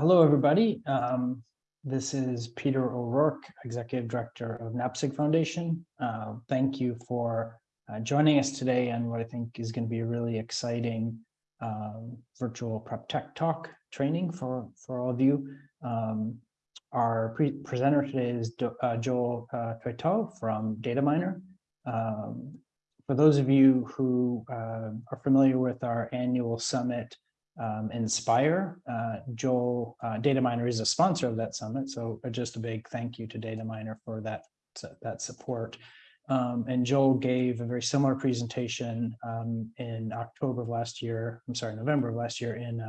Hello, everybody. Um, this is Peter O'Rourke, Executive Director of NAPSG Foundation. Uh, thank you for uh, joining us today on what I think is going to be a really exciting um, virtual prep tech talk training for, for all of you. Um, our pre presenter today is Do uh, Joel uh, from Dataminr. Um, for those of you who uh, are familiar with our annual summit, um, Inspire. Uh, Joel, uh, Dataminr is a sponsor of that summit, so just a big thank you to Dataminr for that, that support. Um, and Joel gave a very similar presentation um, in October of last year, I'm sorry, November of last year in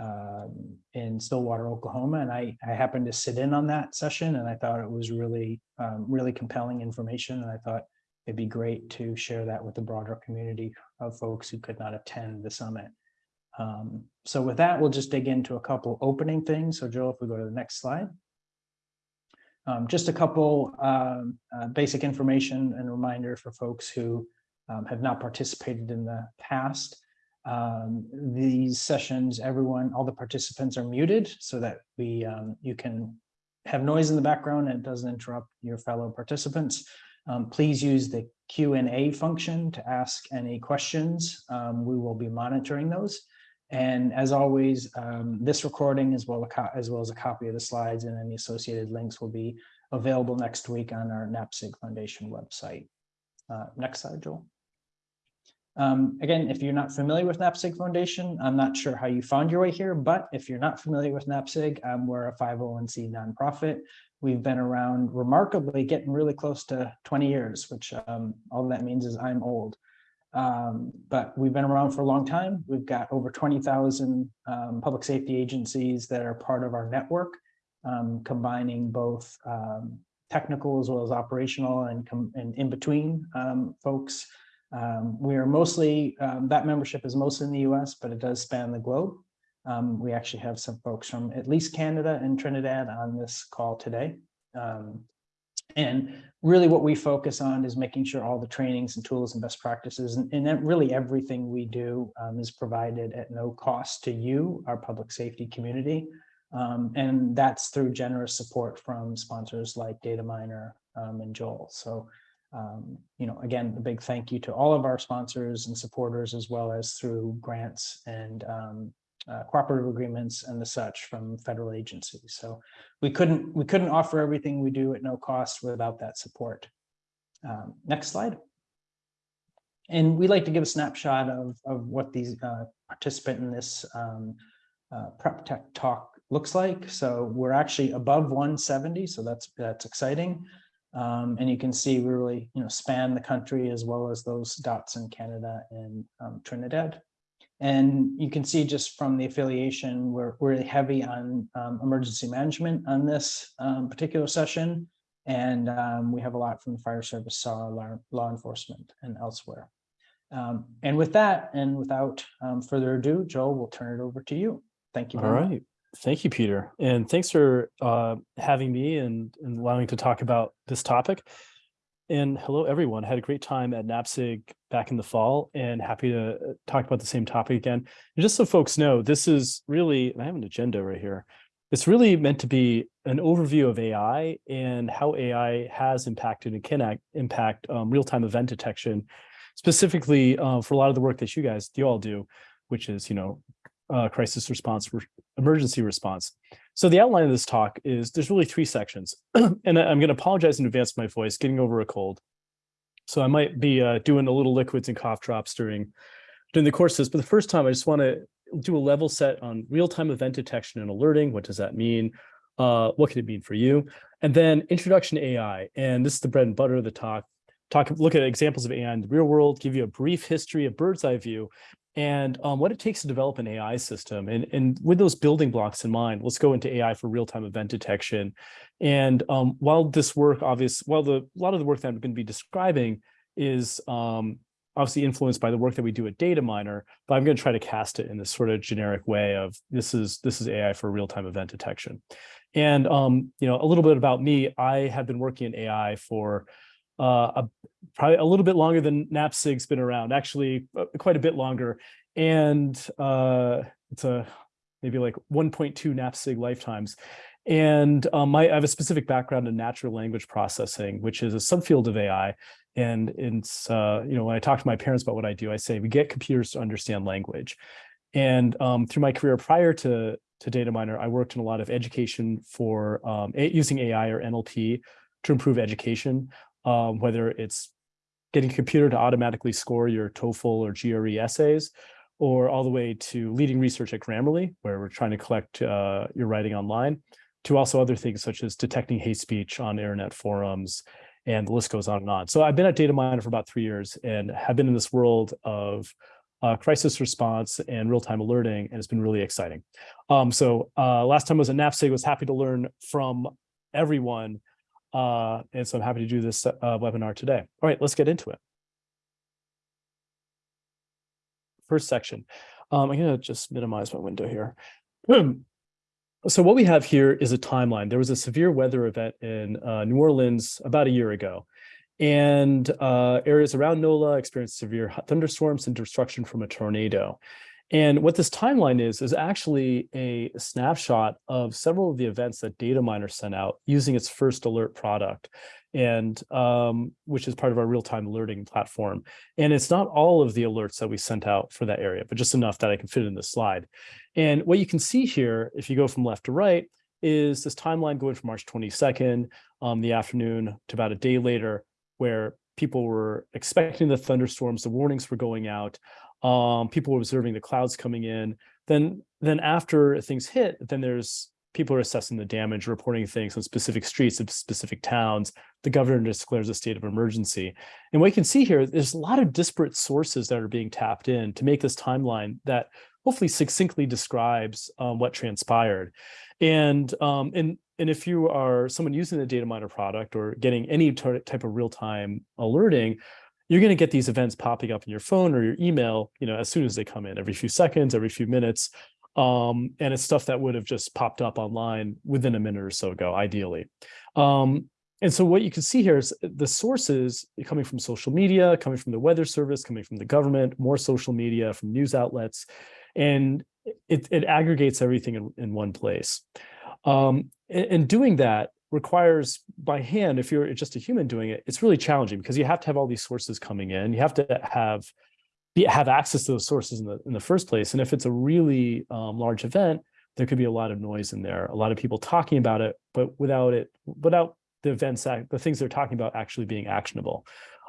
uh, in Stillwater, Oklahoma. And I, I happened to sit in on that session and I thought it was really, um, really compelling information. And I thought it'd be great to share that with the broader community of folks who could not attend the summit. Um, so with that, we'll just dig into a couple opening things. So Joe, if we go to the next slide. Um, just a couple um, uh, basic information and reminder for folks who um, have not participated in the past. Um, these sessions, everyone, all the participants are muted so that we um, you can have noise in the background and it doesn't interrupt your fellow participants. Um, please use the Q&A function to ask any questions. Um, we will be monitoring those. And as always, um, this recording as well, as well as a copy of the slides and any associated links will be available next week on our NAPSG Foundation website. Uh, next slide, Joel. Um, again, if you're not familiar with NAPSG Foundation, I'm not sure how you found your way here, but if you're not familiar with NAPSG, um, we're a 501c nonprofit. We've been around remarkably getting really close to 20 years, which um, all that means is I'm old. Um, but we've been around for a long time. We've got over 20,000 um, public safety agencies that are part of our network, um, combining both um, technical as well as operational and, and in between um, folks. Um, we are mostly, that membership is mostly in the US, but it does span the globe. we actually have some folks from at least Canada and Trinidad on this call today. And really what we focus on is making sure all the trainings and tools and best practices and, and really everything we do um, is provided at no cost to you, our public safety community. Um, and that's through generous support from sponsors like Dataminr um, and Joel. So, um, you know, again, a big thank you to all of our sponsors and supporters, as well as through grants and um, uh, cooperative agreements and the such from federal agencies. So we couldn't we couldn't offer everything we do at no cost without that support. Um, next slide. And we like to give a snapshot of, of what these uh, participant in this um, uh, prep tech talk looks like. So we're actually above 170, so that's that's exciting. Um, and you can see we really you know span the country as well as those dots in Canada and um, Trinidad. And you can see just from the affiliation, we're, we're heavy on um, emergency management on this um, particular session. And um, we have a lot from the fire service, SAR, law, law enforcement, and elsewhere. Um, and with that, and without um, further ado, Joel, we'll turn it over to you. Thank you. All right. Much. Thank you, Peter. And thanks for uh, having me and, and allowing to talk about this topic. And hello, everyone. Had a great time at NAPSG back in the fall and happy to uh, talk about the same topic again. And just so folks know, this is really, I have an agenda right here. It's really meant to be an overview of AI and how AI has impacted and can act, impact um, real-time event detection, specifically uh, for a lot of the work that you guys, you all do, which is, you know, uh, crisis response, emergency response. So the outline of this talk is there's really three sections. and I'm going to apologize in advance for my voice, getting over a cold. So I might be uh, doing a little liquids and cough drops during, during the course of this. But the first time, I just want to do a level set on real-time event detection and alerting. What does that mean? Uh, what can it mean for you? And then introduction to AI. And this is the bread and butter of the talk. Talk, look at examples of AI in the real world, give you a brief history, a bird's eye view, and um, what it takes to develop an AI system. And, and with those building blocks in mind, let's go into AI for real-time event detection. And um, while this work, obvious, while the a lot of the work that I'm going to be describing is um, obviously influenced by the work that we do at Dataminr, but I'm going to try to cast it in this sort of generic way of this is this is AI for real-time event detection. And um, you know, a little bit about me, I have been working in AI for uh, a, probably a little bit longer than NAPSG's been around, actually uh, quite a bit longer. And uh, it's a maybe like 1.2 NAPSG lifetimes. And um, my, I have a specific background in natural language processing, which is a subfield of AI. And it's, uh, you know, when I talk to my parents about what I do, I say we get computers to understand language. And um, through my career prior to, to Dataminr, I worked in a lot of education for um, using AI or NLP to improve education, um, whether it's getting a computer to automatically score your TOEFL or GRE essays, or all the way to leading research at Grammarly, where we're trying to collect uh, your writing online, to also other things such as detecting hate speech on internet forums, and the list goes on and on. So I've been at Dataminr for about three years and have been in this world of uh, crisis response and real-time alerting, and it's been really exciting. Um, so uh, last time I was at NAPSG, was happy to learn from everyone, uh, and so I'm happy to do this uh, webinar today. All right, let's get into it. First section. Um, I'm gonna just minimize my window here. So what we have here is a timeline. There was a severe weather event in uh, New Orleans about a year ago, and uh, areas around NOLA experienced severe thunderstorms and destruction from a tornado. And what this timeline is, is actually a snapshot of several of the events that Dataminr sent out using its first alert product and um, which is part of our real-time alerting platform. And it's not all of the alerts that we sent out for that area, but just enough that I can fit in this slide. And what you can see here, if you go from left to right, is this timeline going from March 22nd, um, the afternoon to about a day later, where people were expecting the thunderstorms, the warnings were going out, um, people were observing the clouds coming in. Then, then after things hit, then there's people are assessing the damage, reporting things on specific streets of specific towns. The governor declares a state of emergency. And what you can see here, there's a lot of disparate sources that are being tapped in to make this timeline that hopefully succinctly describes um, what transpired. And, um, and, and if you are someone using the Dataminr product or getting any type of real-time alerting, you're going to get these events popping up in your phone or your email, you know, as soon as they come in, every few seconds, every few minutes. Um, and it's stuff that would have just popped up online within a minute or so ago, ideally. Um, and so what you can see here is the sources coming from social media, coming from the weather service, coming from the government, more social media, from news outlets, and it, it aggregates everything in, in one place. Um, and, and doing that requires by hand, if you're just a human doing it, it's really challenging because you have to have all these sources coming in. You have to have be, have access to those sources in the in the first place. And if it's a really um, large event, there could be a lot of noise in there, a lot of people talking about it, but without it, without the events, the things they're talking about actually being actionable.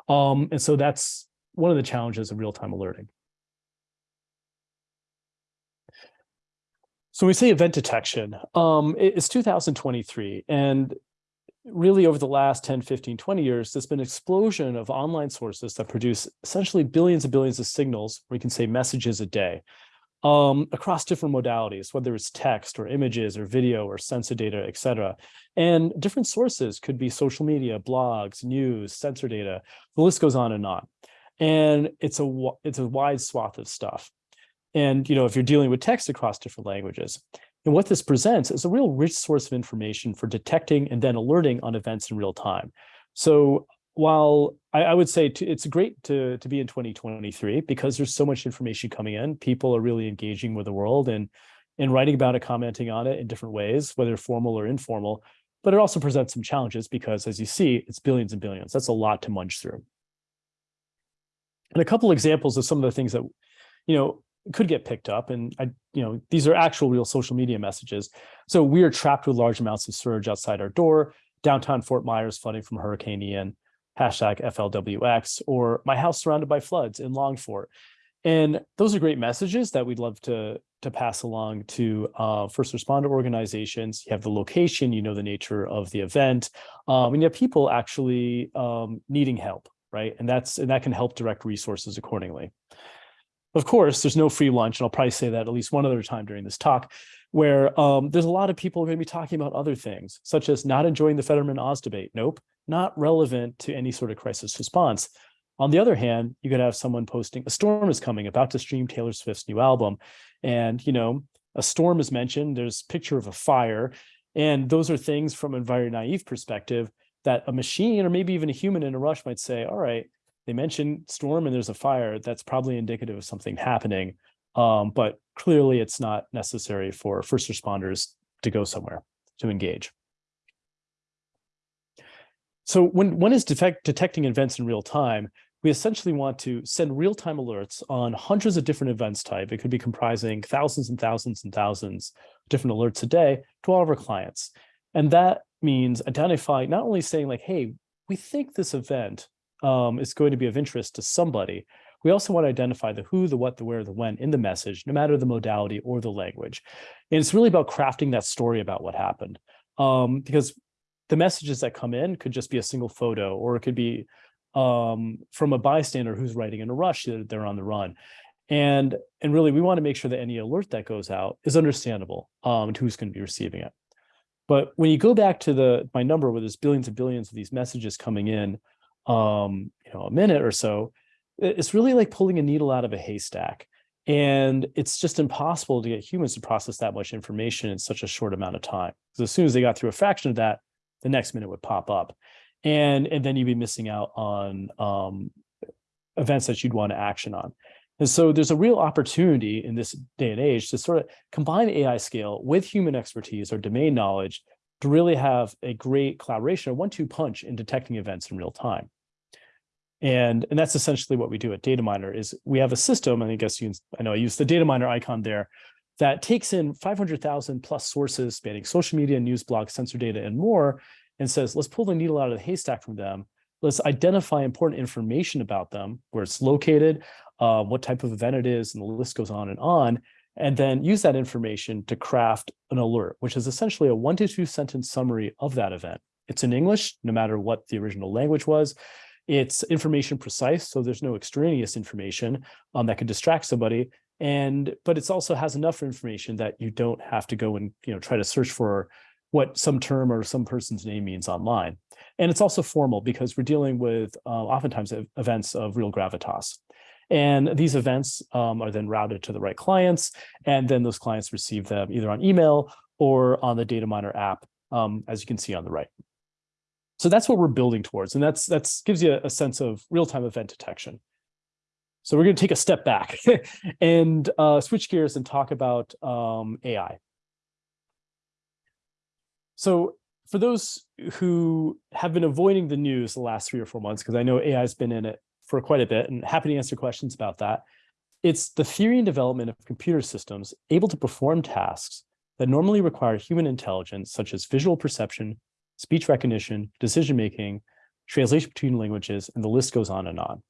Um, and so that's one of the challenges of real-time alerting. So we say event detection, um, it's 2023, and really over the last 10, 15, 20 years, there's been an explosion of online sources that produce essentially billions and billions of signals, we can say messages a day, um, across different modalities, whether it's text or images or video or sensor data, et cetera. And different sources could be social media, blogs, news, sensor data, the list goes on and on. And it's a, it's a wide swath of stuff. And, you know, if you're dealing with text across different languages, and what this presents is a real rich source of information for detecting and then alerting on events in real time. So while I, I would say to, it's great to, to be in 2023 because there's so much information coming in, people are really engaging with the world and, and writing about it, commenting on it in different ways, whether formal or informal, but it also presents some challenges because as you see, it's billions and billions. That's a lot to munch through. And a couple examples of some of the things that, you know, could get picked up. And I, you know, these are actual real social media messages. So we are trapped with large amounts of surge outside our door, downtown Fort Myers flooding from Hurricane Ian, hashtag FLWX, or my house surrounded by floods in Longfort. And those are great messages that we'd love to, to pass along to uh, first responder organizations. You have the location, you know the nature of the event, um, and you have people actually um, needing help, right? And that's and that can help direct resources accordingly. Of course, there's no free lunch, and I'll probably say that at least one other time during this talk, where um, there's a lot of people are going to be talking about other things, such as not enjoying the Fetterman-Oz debate. Nope, not relevant to any sort of crisis response. On the other hand, you could have someone posting, a storm is coming, about to stream Taylor Swift's new album. And, you know, a storm is mentioned, there's picture of a fire. And those are things from a very naive perspective that a machine or maybe even a human in a rush might say, all right, they mention storm and there's a fire, that's probably indicative of something happening. Um, but clearly it's not necessary for first responders to go somewhere to engage. So when one is detect, detecting events in real time, we essentially want to send real-time alerts on hundreds of different events type. It could be comprising thousands and thousands and thousands of different alerts a day to all of our clients. And that means identifying, not only saying like, hey, we think this event um, is going to be of interest to somebody, we also want to identify the who, the what, the where, the when in the message, no matter the modality or the language. And it's really about crafting that story about what happened. Um, because the messages that come in could just be a single photo, or it could be um, from a bystander who's writing in a rush that they're on the run. And, and really, we want to make sure that any alert that goes out is understandable um, to who's going to be receiving it. But when you go back to the my number where there's billions and billions of these messages coming in, um, you know, a minute or so, it's really like pulling a needle out of a haystack. And it's just impossible to get humans to process that much information in such a short amount of time. Because as soon as they got through a fraction of that, the next minute would pop up. And, and then you'd be missing out on um, events that you'd want to action on. And so there's a real opportunity in this day and age to sort of combine AI scale with human expertise or domain knowledge to really have a great collaboration, a one-two punch in detecting events in real time. And, and that's essentially what we do at Dataminr is we have a system, and I guess you, I know I use the Dataminr icon there, that takes in 500,000 plus sources spanning social media, news blogs, sensor data, and more, and says, let's pull the needle out of the haystack from them. Let's identify important information about them, where it's located, uh, what type of event it is, and the list goes on and on, and then use that information to craft an alert, which is essentially a one to two sentence summary of that event. It's in English, no matter what the original language was. It's information precise, so there's no extraneous information um, that could distract somebody. And but it also has enough information that you don't have to go and you know try to search for what some term or some person's name means online. And it's also formal because we're dealing with uh, oftentimes events of real gravitas. And these events um, are then routed to the right clients, and then those clients receive them either on email or on the Dataminr app, um, as you can see on the right. So that's what we're building towards. And that's that's gives you a sense of real-time event detection. So we're going to take a step back and uh, switch gears and talk about um, AI. So for those who have been avoiding the news the last three or four months, because I know AI has been in it for quite a bit and happy to answer questions about that. It's the theory and development of computer systems able to perform tasks that normally require human intelligence, such as visual perception, speech recognition, decision-making, translation between languages, and the list goes on and on.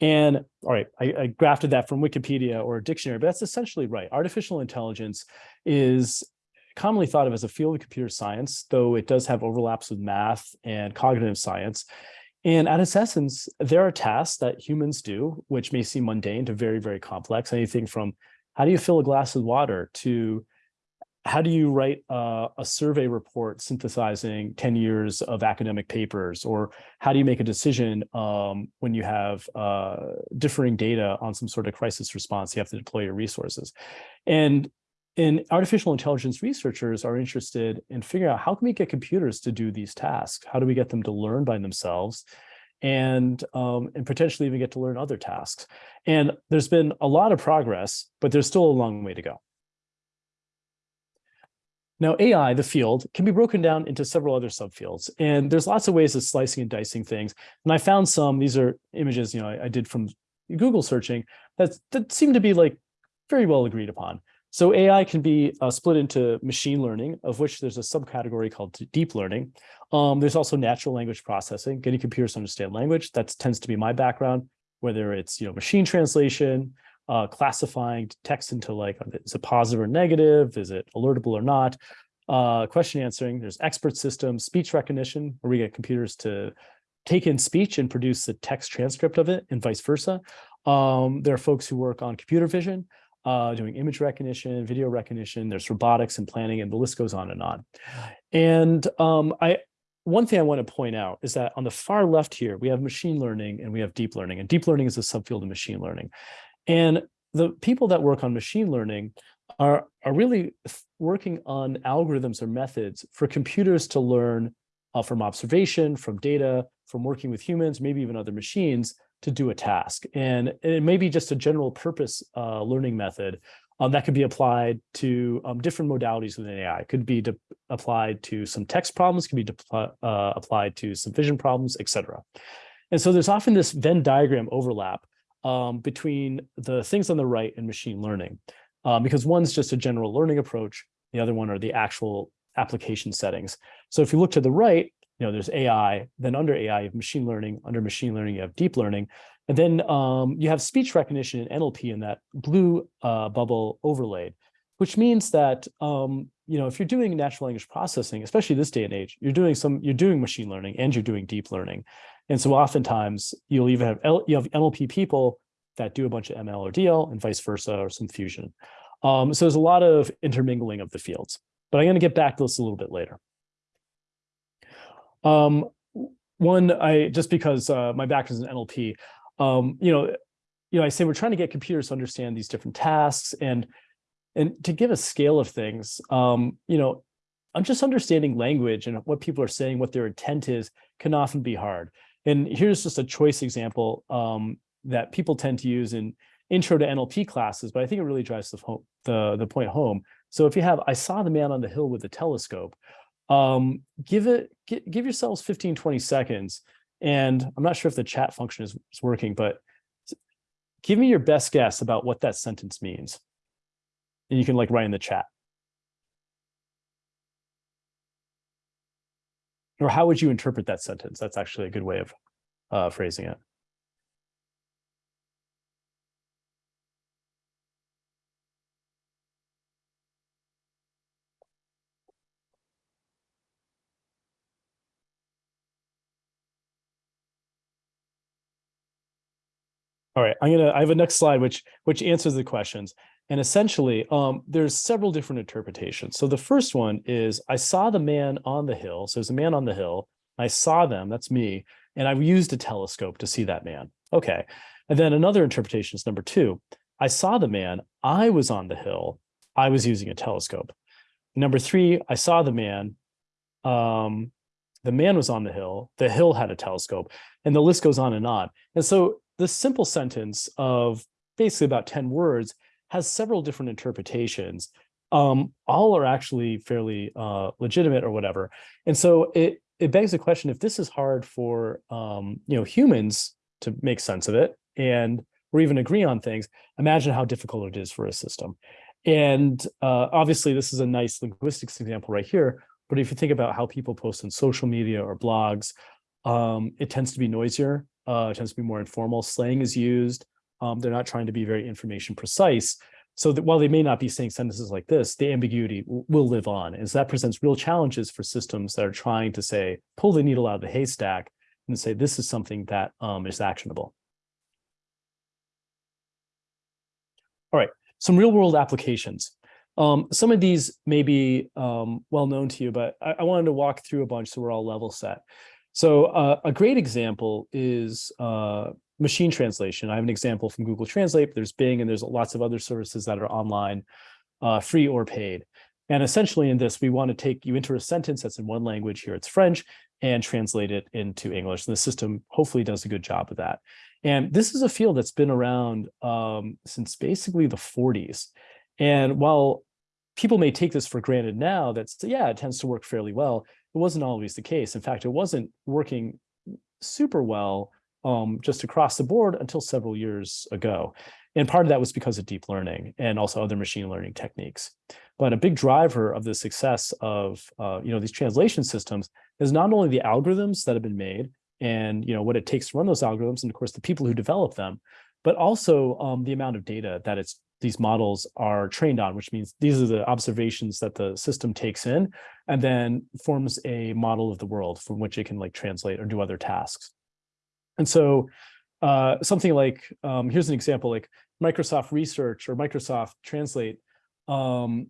And all right, I, I, grafted that from Wikipedia or a dictionary, but that's essentially right. Artificial intelligence is commonly thought of as a field of computer science, though it does have overlaps with math and cognitive science. And at its essence, there are tasks that humans do, which may seem mundane to very, very complex. Anything from how do you fill a glass with water to how do you write a, a, survey report synthesizing 10 years of academic papers? Or how do you make a decision um, when you have uh, differing data on some sort of crisis response you have to deploy your resources? And and artificial intelligence researchers are interested in figuring out how can we get computers to do these tasks? How do we get them to learn by themselves? And um, and potentially even get to learn other tasks? And there's been a lot of progress but there's still a long way to go now, AI, the field, can be broken down into several other subfields, and there's lots of ways of slicing and dicing things. And I found some, these are images, you know, I, I did from Google searching that, that seem to be like very well agreed upon. So AI can be uh, split into machine learning, of which there's a subcategory called deep learning. Um, there's also natural language processing, getting computers to understand language. That tends to be my background, whether it's you know machine translation, uh, classifying text into like, is it positive or negative? Is it alertable or not? Uh, question answering, there's expert systems, speech recognition, where we get computers to take in speech and produce a text transcript of it and vice versa. Um, there are folks who work on computer vision, uh, doing image recognition, video recognition, there's robotics and planning, and the list goes on and on. And um, I, one thing I want to point out is that on the far left here, we have machine learning and we have deep learning, and deep learning is a subfield of machine learning. And the people that work on machine learning are, are really working on algorithms or methods for computers to learn uh, from observation, from data, from working with humans, maybe even other machines to do a task. And it may be just a general purpose uh, learning method Um, that could be applied to um, different modalities within AI. It could be applied to some text problems, could be uh, applied to some vision problems, etc. And so there's often this Venn diagram overlap um, between the things on the right and machine learning, um, because one's just a general learning approach, the other one are the actual application settings. So if you look to the right, you know, there's AI, then under AI, you have machine learning, under machine learning, you have deep learning, and then um, you have speech recognition and NLP in that blue uh, bubble overlaid, which means that um, you know if you're doing natural language processing, especially this day and age, you're doing some you're doing machine learning and you're doing deep learning, and so oftentimes you'll even have L, you have NLP people that do a bunch of ML or DL and vice versa or some fusion. Um, so there's a lot of intermingling of the fields, but I'm going to get back to this a little bit later. Um, one, I just because uh, my background is in NLP, um, you know, you know, I say we're trying to get computers to understand these different tasks and and to give a scale of things, um, you know, I'm just understanding language and what people are saying, what their intent is, can often be hard. And here's just a choice example um, that people tend to use in intro to NLP classes, but I think it really drives the, the, the point home. So if you have, I saw the man on the hill with the telescope, um, give it, give yourselves 15, 20 seconds. And I'm not sure if the chat function is, is working, but give me your best guess about what that sentence means. And you can like write in the chat. Or how would you interpret that sentence? That's actually a good way of uh, phrasing it. All right, I'm gonna. I have a next slide which which answers the questions. And essentially, um, there's several different interpretations. So the first one is I saw the man on the hill. So there's a man on the hill. I saw them. That's me, and I used a telescope to see that man. Okay, and then another interpretation is number two. I saw the man. I was on the hill. I was using a telescope. Number three, I saw the man. Um, the man was on the hill. The hill had a telescope, and the list goes on and on. And so this simple sentence of basically about 10 words has several different interpretations. Um, all are actually fairly uh, legitimate or whatever. And so it, it begs the question, if this is hard for um, you know humans to make sense of it and or even agree on things, imagine how difficult it is for a system. And uh, obviously, this is a nice linguistics example right here. But if you think about how people post on social media or blogs, um, it tends to be noisier uh, tends to be more informal. Slang is used. Um, they're not trying to be very information precise. So that while they may not be saying sentences like this, the ambiguity will live on. And so that presents real challenges for systems that are trying to say, pull the needle out of the haystack and say, this is something that um, is actionable. All right, some real world applications. Um, some of these may be um, well known to you, but I, I, wanted to walk through a bunch so we're all level set. So uh, a great example is uh, machine translation. I have an example from Google Translate. There's Bing and there's lots of other services that are online, uh, free or paid. And essentially in this, we want to take you into a sentence that's in one language, here it's French, and translate it into English. And the system hopefully does a good job of that. And this is a field that's been around um, since basically the 40s. And while people may take this for granted now, that's, yeah, it tends to work fairly well it wasn't always the case. In fact, it wasn't working super well um, just across the board until several years ago. And part of that was because of deep learning and also other machine learning techniques. But a big driver of the success of uh, you know these translation systems is not only the algorithms that have been made and you know what it takes to run those algorithms and of course the people who develop them, but also um, the amount of data that it's these models are trained on, which means these are the observations that the system takes in and then forms a model of the world from which it can like translate or do other tasks. And so uh, something like, um, here's an example, like Microsoft Research or Microsoft Translate um,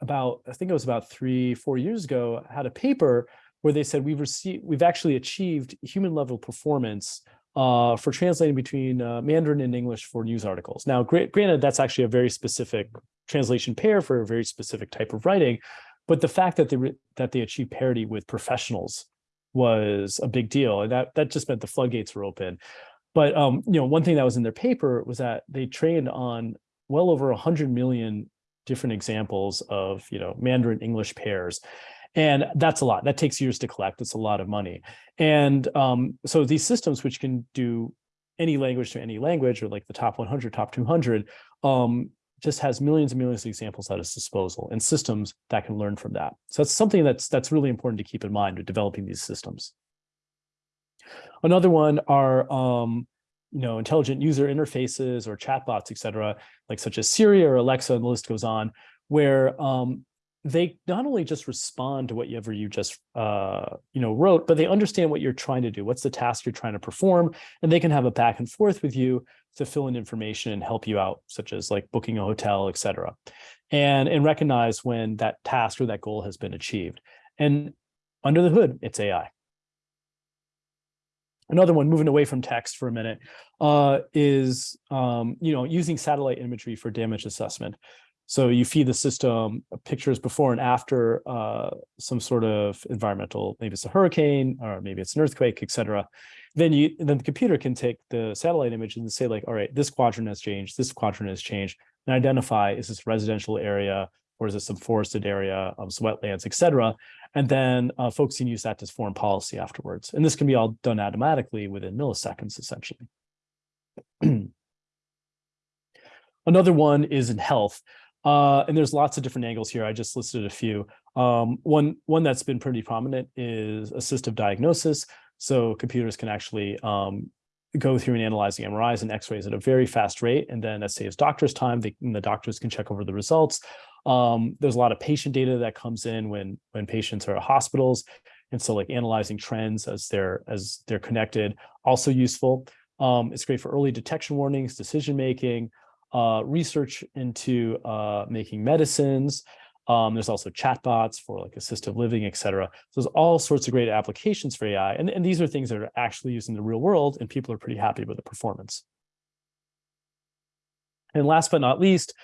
about, I think it was about three, four years ago, had a paper where they said we've received, we've actually achieved human level performance uh, for translating between uh, Mandarin and English for news articles. Now, granted, that's actually a very specific translation pair for a very specific type of writing, but the fact that they that they achieved parity with professionals was a big deal, and that that just meant the floodgates were open. But um, you know, one thing that was in their paper was that they trained on well over 100 million different examples of, you know, Mandarin English pairs. And that's a lot. That takes years to collect. It's a lot of money. And um, so these systems, which can do any language to any language, or like the top 100, top 200, um, just has millions and millions of examples at its disposal and systems that can learn from that. So that's something that's that's really important to keep in mind with developing these systems. Another one are um, you know, intelligent user interfaces or chatbots, et cetera, like such as Siri or Alexa, and the list goes on, where um, they not only just respond to whatever you just uh, you know wrote, but they understand what you're trying to do. What's the task you're trying to perform, and they can have a back and forth with you to fill in information and help you out, such as like booking a hotel, et cetera, and and recognize when that task or that goal has been achieved. And under the hood, it's AI. Another one, moving away from text for a minute, uh, is um, you know using satellite imagery for damage assessment. So you feed the system pictures before and after uh, some sort of environmental, maybe it's a hurricane or maybe it's an earthquake, et cetera. Then you then the computer can take the satellite image and say like, all right, this quadrant has changed, this quadrant has changed, and identify is this residential area or is this some forested area, um, some wetlands, et cetera. And then uh, folks can use that as foreign policy afterwards. And this can be all done automatically within milliseconds, essentially. Another one is in health. Uh, and there's lots of different angles here. I just listed a few. Um, one, one that's been pretty prominent is assistive diagnosis. So computers can actually um, go through and analyzing MRIs and X-rays at a very fast rate, and then that saves doctors time. They, the doctors can check over the results. Um, there's a lot of patient data that comes in when when patients are at hospitals, and so like analyzing trends as they're as they're connected, also useful. Um, it's great for early detection warnings, decision making, uh, research into uh, making medicines. Um, there's also chatbots for like assistive living, et cetera. So there's all sorts of great applications for AI. And, and these are things that are actually used in the real world and people are pretty happy with the performance. And last but not least,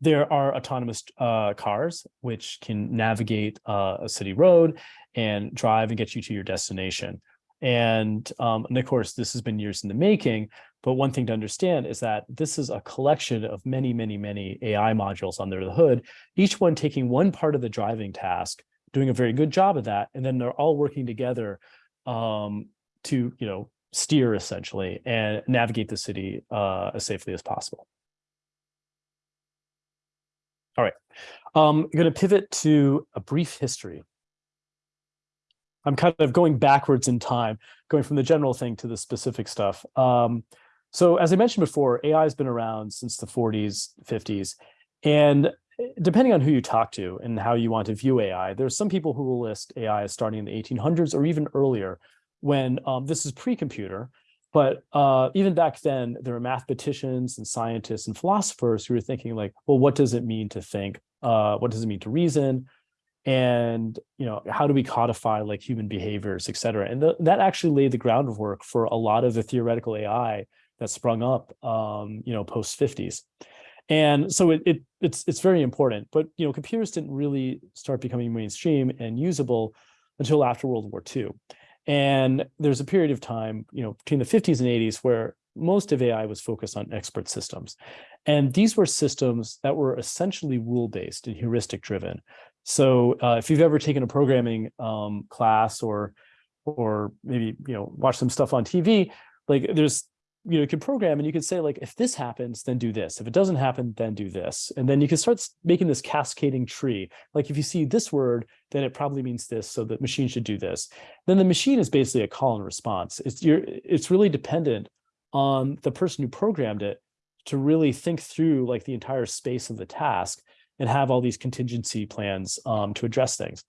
there are autonomous uh, cars which can navigate uh, a city road and drive and get you to your destination. And, um, and of course, this has been years in the making, but one thing to understand is that this is a collection of many, many, many AI modules under the hood, each one taking one part of the driving task, doing a very good job of that, and then they're all working together um, to, you know, steer essentially and navigate the city uh, as safely as possible. All right, um, I'm going to pivot to a brief history I'm kind of going backwards in time, going from the general thing to the specific stuff. Um, so as I mentioned before, AI has been around since the 40s, 50s, and eh, depending on who you talk to and how you want to view AI, there's some people who will list AI as starting in the 1800s or even earlier when um, this is pre-computer. But uh, even back then, there were mathematicians and scientists and philosophers who were thinking like, well, what does it mean to think? Uh, what does it mean to reason? and you know how do we codify like human behaviors et cetera and the, that actually laid the groundwork for a lot of the theoretical ai that sprung up um you know post 50s and so it, it it's it's very important but you know computers didn't really start becoming mainstream and usable until after world war ii and there's a period of time you know between the 50s and 80s where most of AI was focused on expert systems. And these were systems that were essentially rule-based and heuristic-driven. So uh, if you've ever taken a programming um, class or or maybe you know watch some stuff on TV, like there's you know can program and you can say like if this happens then do this. If it doesn't happen then do this. And then you can start making this cascading tree. Like if you see this word then it probably means this so the machine should do this. Then the machine is basically a call and response. It's you're it's really dependent on the person who programmed it to really think through like the entire space of the task and have all these contingency plans um, to address things.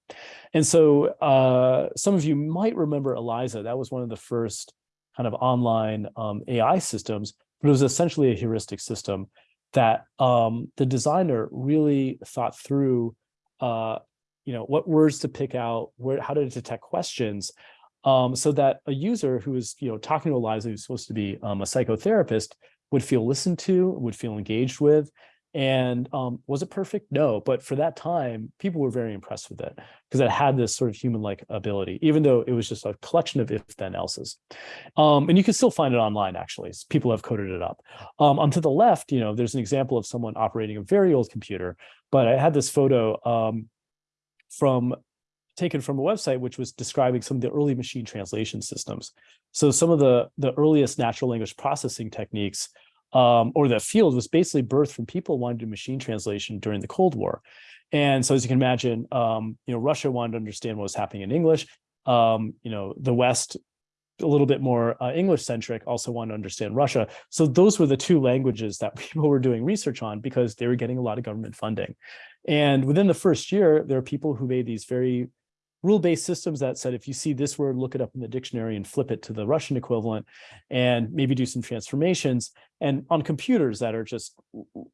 And so uh, some of you might remember ELIZA. That was one of the first kind of online um, AI systems, but it was essentially a heuristic system that um, the designer really thought through, uh, you know, what words to pick out, where, how to detect questions, um, so that a user who is, you know, talking to ELIZA, who's supposed to be um, a psychotherapist, would feel listened to, would feel engaged with, And um, was it perfect? No, but for that time, people were very impressed with it because it had this sort of human-like ability, even though it was just a collection of if-then else's. Um, and you can still find it online, actually. People have coded it up. Um, on to the left, you know, there's an example of someone operating a very old computer, but I had this photo um, from taken from a website which was describing some of the early machine translation systems. So some of the, the earliest natural language processing techniques um, or the field was basically birthed from people wanting to do machine translation during the Cold War. And so as you can imagine, um, you know, Russia wanted to understand what was happening in English. Um, you know, the West, a little bit more uh, English centric, also wanted to understand Russia. So those were the two languages that people were doing research on because they were getting a lot of government funding. And within the first year, there are people who made these very rule-based systems that said, if you see this word, look it up in the dictionary and flip it to the Russian equivalent and maybe do some transformations. And on computers that are just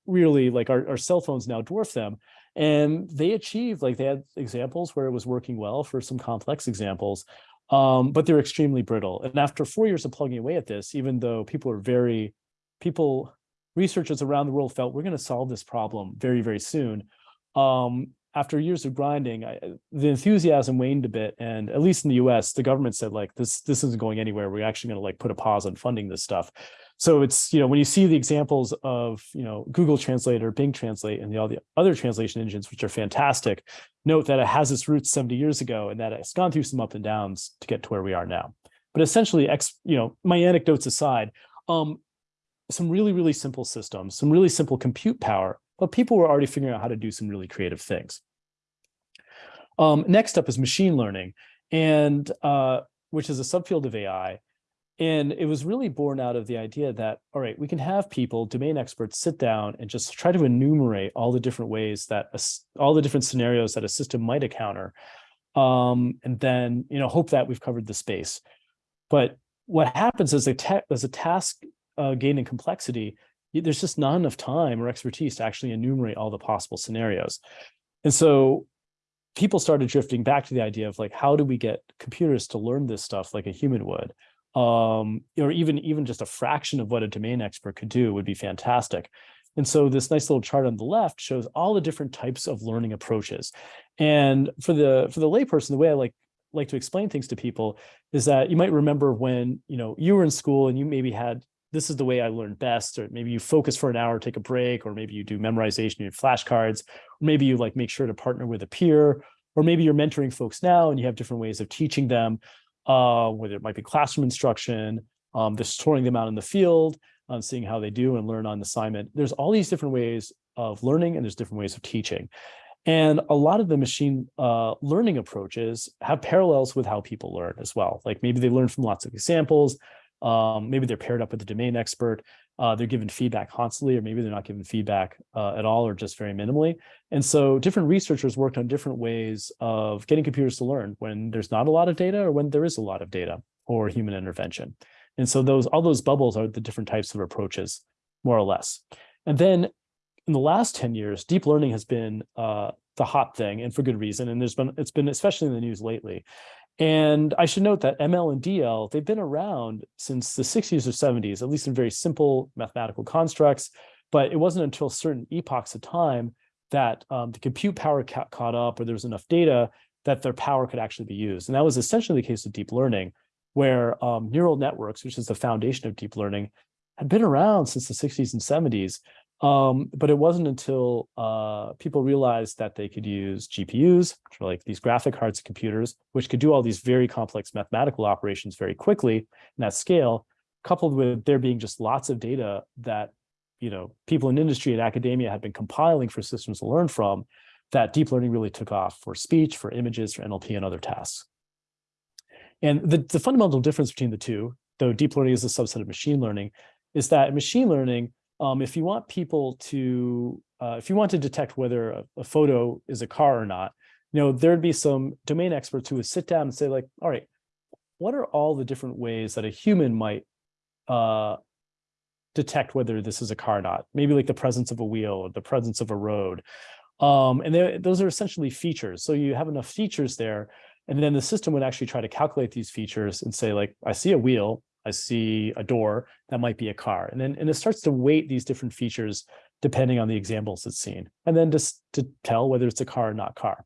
really like our, our cell phones now dwarf them. And they achieved, like they had examples where it was working well for some complex examples, um, but they're extremely brittle. And after four years of plugging away at this, even though people are very, people, researchers around the world felt we're going to solve this problem very, very soon. Um, after years of grinding, I, the enthusiasm waned a bit. And at least in the US, the government said like, this, this isn't going anywhere. We're actually going to like put a pause on funding this stuff. So it's, you know, when you see the examples of, you know, Google Translate or Bing Translate and the, all the other translation engines, which are fantastic, note that it has its roots 70 years ago and that it's gone through some up and downs to get to where we are now. But essentially, ex, you know, my anecdotes aside, um, some really, really simple systems, some really simple compute power but people were already figuring out how to do some really creative things. Um, next up is machine learning, and uh, which is a subfield of AI. And it was really born out of the idea that, all right, we can have people, domain experts, sit down and just try to enumerate all the different ways that, a, all the different scenarios that a system might encounter. Um, and then, you know, hope that we've covered the space. But what happens is a, as a task uh, in complexity, there's just not enough time or expertise to actually enumerate all the possible scenarios. And so people started drifting back to the idea of like, how do we get computers to learn this stuff like a human would? Um, or even, even just a fraction of what a domain expert could do would be fantastic. And so this nice little chart on the left shows all the different types of learning approaches. And for the for the layperson, the way I like like to explain things to people is that you might remember when you know you were in school and you maybe had this is the way I learn best, or maybe you focus for an hour, take a break, or maybe you do memorization in flashcards, or maybe you like make sure to partner with a peer, or maybe you're mentoring folks now and you have different ways of teaching them, uh, whether it might be classroom instruction, um, just touring them out in the field, um, seeing how they do and learn on assignment. There's all these different ways of learning and there's different ways of teaching. And a lot of the machine uh, learning approaches have parallels with how people learn as well. Like maybe they learn from lots of examples, um, maybe they're paired up with a domain expert. Uh, they're given feedback constantly, or maybe they're not given feedback uh, at all, or just very minimally. And so different researchers worked on different ways of getting computers to learn when there's not a lot of data or when there is a lot of data or human intervention. And so those all those bubbles are the different types of approaches, more or less. And then in the last 10 years, deep learning has been uh, the hot thing and for good reason. And there's been, it's been especially in the news lately. And I should note that ML and DL, they've been around since the 60s or 70s, at least in very simple mathematical constructs. But it wasn't until certain epochs of time that um, the compute power ca caught up or there was enough data that their power could actually be used. And that was essentially the case with deep learning, where um, neural networks, which is the foundation of deep learning, had been around since the 60s and 70s. Um, but it wasn't until uh, people realized that they could use GPUs, which are like these graphic cards computers, which could do all these very complex mathematical operations very quickly and at scale, coupled with there being just lots of data that you know people in industry and academia had been compiling for systems to learn from, that deep learning really took off for speech, for images, for NLP, and other tasks. And the, the fundamental difference between the two, though deep learning is a subset of machine learning, is that machine learning, um, if you want people to, uh, if you want to detect whether a, a, photo is a car or not, you know, there'd be some domain experts who would sit down and say like, all right, what are all the different ways that a human might uh, detect whether this is a car or not? Maybe like the presence of a wheel or the presence of a road. Um, and those are essentially features. So you have enough features there, and then the system would actually try to calculate these features and say like, I see a wheel, I see a door, that might be a car. And then and it starts to weight these different features depending on the examples it's seen, and then just to tell whether it's a car or not car.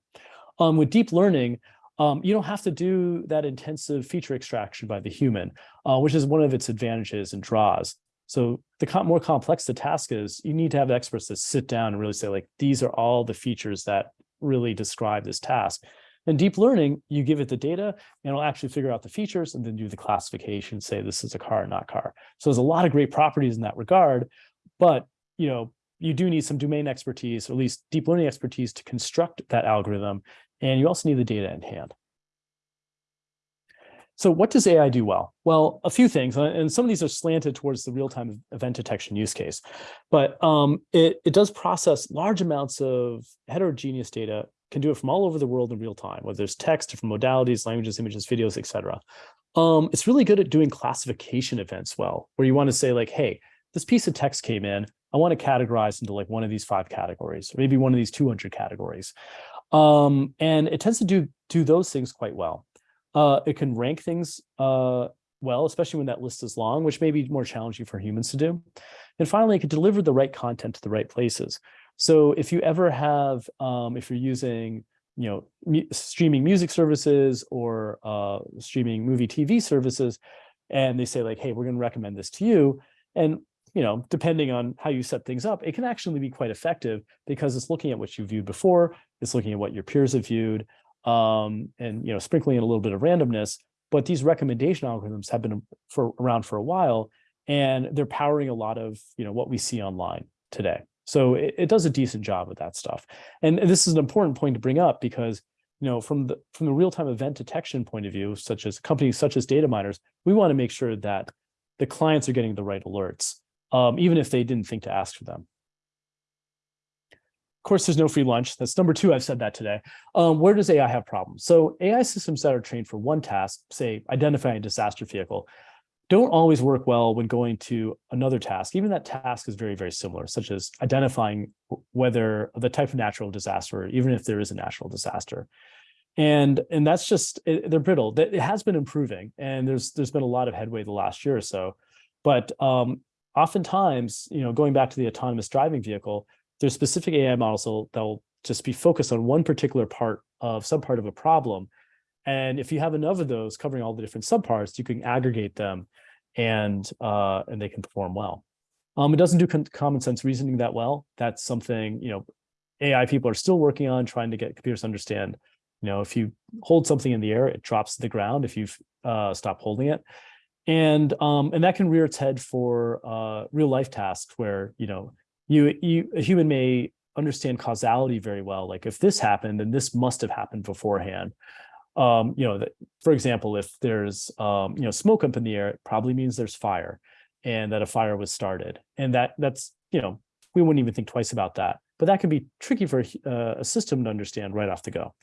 Um, with deep learning, um, you don't have to do that intensive feature extraction by the human, uh, which is one of its advantages and draws. So the com more complex the task is, you need to have experts that sit down and really say, like, these are all the features that really describe this task. And deep learning, you give it the data and it'll actually figure out the features and then do the classification, say this is a car not car. So there's a lot of great properties in that regard, but you know, you do need some domain expertise, or at least deep learning expertise to construct that algorithm. And you also need the data in hand. So what does AI do well? Well, a few things, and some of these are slanted towards the real-time event detection use case, but um, it, it does process large amounts of heterogeneous data, can do it from all over the world in real time, whether it's text, different modalities, languages, images, videos, etc. Um, it's really good at doing classification events well, where you want to say like, hey, this piece of text came in, I want to categorize into like one of these five categories, or maybe one of these 200 categories. Um, and it tends to do, do those things quite well. Uh, it can rank things uh, well, especially when that list is long, which may be more challenging for humans to do. And finally, it can deliver the right content to the right places. So if you ever have, um, if you're using, you know, streaming music services or uh, streaming movie TV services, and they say like, hey, we're going to recommend this to you. And, you know, depending on how you set things up, it can actually be quite effective because it's looking at what you viewed before, it's looking at what your peers have viewed, um, and you know, sprinkling in a little bit of randomness. But these recommendation algorithms have been for around for a while, and they're powering a lot of you know what we see online today. So it, it does a decent job with that stuff. And this is an important point to bring up because you know, from the from the real-time event detection point of view, such as companies such as Dataminr's, we want to make sure that the clients are getting the right alerts, um, even if they didn't think to ask for them course, there's no free lunch. That's number two. I've said that today. Um, where does AI have problems? So AI systems that are trained for one task, say identifying a disaster vehicle, don't always work well when going to another task. Even that task is very, very similar, such as identifying whether the type of natural disaster, even if there is a natural disaster. And, and that's just, it, they're brittle. It has been improving and there's, there's been a lot of headway the last year or so. But um, oftentimes, you know, going back to the autonomous driving vehicle, there's specific AI models that'll just be focused on one particular part of some part of a problem. And if you have enough of those covering all the different subparts, you can aggregate them and uh, and they can perform well. Um, it doesn't do common sense reasoning that well. That's something, you know, AI people are still working on trying to get computers to understand, you know, if you hold something in the air, it drops to the ground if you uh, stop holding it. And um, and that can rear its head for uh, real life tasks where, you know, you, you a human may understand causality very well. Like if this happened, then this must have happened beforehand. Um, you know, for example, if there's um, you know smoke up in the air, it probably means there's fire, and that a fire was started. And that that's you know we wouldn't even think twice about that. But that can be tricky for a, uh, system to understand right off the go.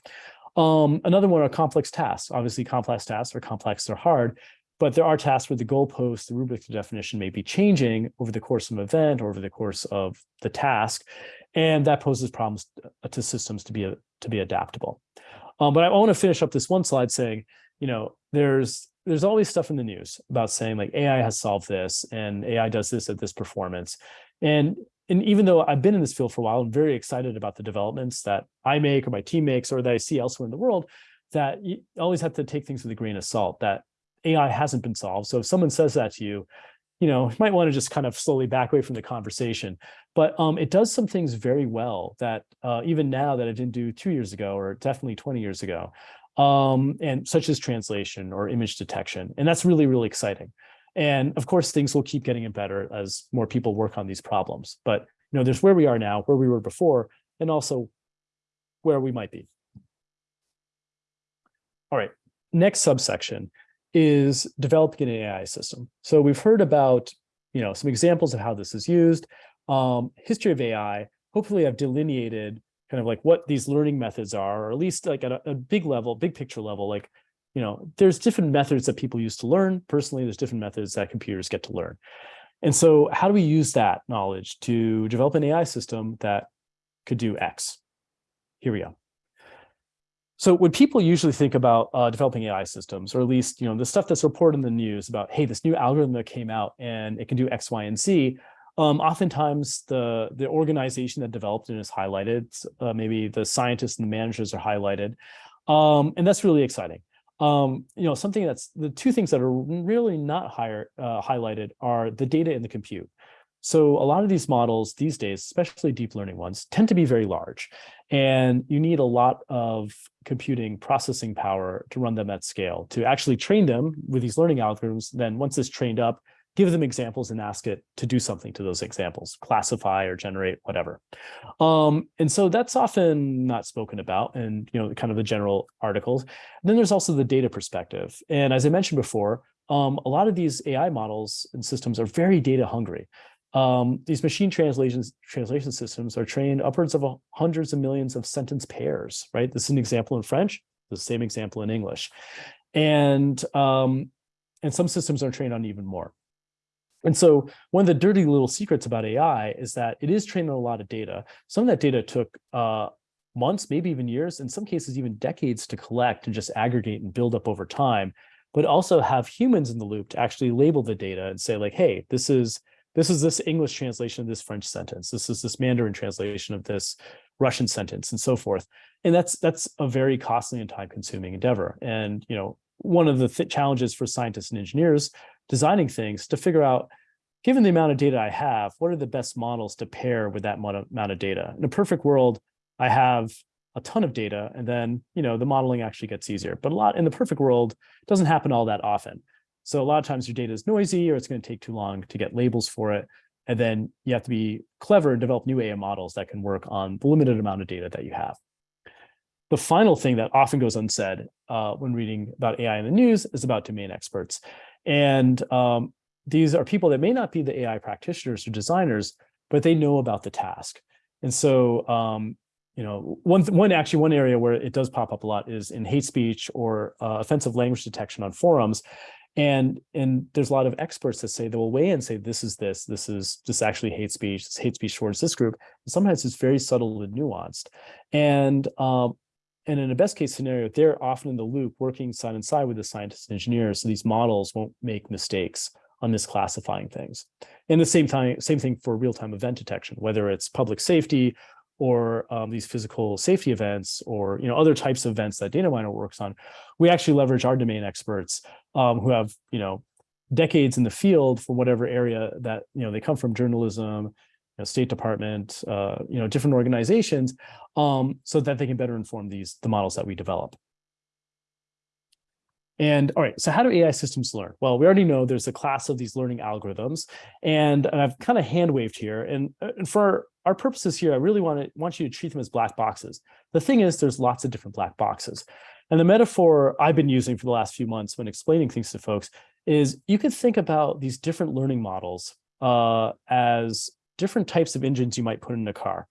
Um, another one are complex tasks. Obviously, complex tasks are complex, they're hard, but there are tasks where the goalpost, the rubric, definition may be changing over the course of an event or over the course of the task. And that poses problems uh, to systems to be, to be adaptable. Um, but I want to finish up this one slide saying, you know, there's there's always stuff in the news about saying like AI has solved this and AI does this at this performance. And, and even though I've been in this field for a while, I'm very excited about the developments that I make or my team makes or that I see elsewhere in the world, that you always have to take things with a grain of salt, that AI hasn't been solved. So if someone says that to you, you know, you might want to just kind of slowly back away from the conversation. But um, it does some things very well that uh, even now that it didn't do two years ago or definitely 20 years ago, um, and such as translation or image detection. And that's really, really exciting. And of course, things will keep getting better as more people work on these problems. But you know, there's where we are now, where we were before, and also where we might be. All right, next subsection is developing an AI system. So we've heard about, you know, some examples of how this is used, um, history of AI. Hopefully I've delineated kind of like what these learning methods are, or at least like at a, a big level, big picture level, like, you know, there's different methods that people use to learn. Personally, there's different methods that computers get to learn. And so how do we use that knowledge to develop an AI system that could do X? Here we go. So when people usually think about uh, developing AI systems, or at least you know the stuff that's reported in the news about, hey, this new algorithm that came out and it can do X, Y, and Z, Um, oftentimes the, the organization that developed it is highlighted. Uh, maybe the scientists and the managers are highlighted. Um, and that's really exciting. Um, you know, something that's the two things that are really not higher, uh, highlighted are the data and the compute. So a lot of these models these days, especially deep learning ones, tend to be very large. And you need a lot of computing processing power to run them at scale, to actually train them with these learning algorithms. Then once it's trained up, give them examples and ask it to do something to those examples, classify or generate whatever. Um, and so that's often not spoken about in you know kind of the general articles. Then there's also the data perspective. And as I mentioned before, um, a lot of these AI models and systems are very data hungry. Um, these machine translations translation systems are trained upwards of hundreds of millions of sentence pairs, right? This is an example in French, the same example in English. And, um, and some systems are trained on even more. And so one of the dirty little secrets about AI is that it is trained on a lot of data. Some of that data took uh, months, maybe even years, in some cases even decades to collect and just aggregate and build up over time, but also have humans in the loop to actually label the data and say like, hey, this is this is this English translation of this French sentence. This is this Mandarin translation of this Russian sentence and so forth. And that's that's a very costly and time consuming endeavor. And, you know, one of the th challenges for scientists and engineers designing things to figure out, given the amount of data I have, what are the best models to pair with that amount of data? In a perfect world, I have a ton of data and then, you know, the modeling actually gets easier. But a lot in the perfect world, doesn't happen all that often. So a lot of times your data is noisy or it's going to take too long to get labels for it. And then you have to be clever and develop new AI models that can work on the limited amount of data that you have. The final thing that often goes unsaid uh, when reading about AI in the news is about domain experts. And um, these are people that may not be the AI practitioners or designers, but they know about the task. And so, um, you know, one, one actually one area where it does pop up a lot is in hate speech or uh, offensive language detection on forums. And, and there's a lot of experts that say they will weigh in and say, this is this, this is this actually hate speech, this hate speech towards this group. And sometimes it's very subtle and nuanced. And, um, and in a best case scenario, they're often in the loop working side and side with the scientists and engineers. So these models won't make mistakes on misclassifying things. And the same time, same thing for real-time event detection, whether it's public safety or um, these physical safety events or you know other types of events that Dataminr works on, we actually leverage our domain experts um, who have you know decades in the field for whatever area that you know they come from journalism, you know, State Department, uh, you know different organizations, um, so that they can better inform these the models that we develop. And all right, so how do AI systems learn? Well, we already know there's a class of these learning algorithms, and, and I've kind of hand waved here. And, uh, and for our purposes here, I really want to want you to treat them as black boxes. The thing is, there's lots of different black boxes. And the metaphor I've been using for the last few months when explaining things to folks is you could think about these different learning models uh, as different types of engines you might put in a car.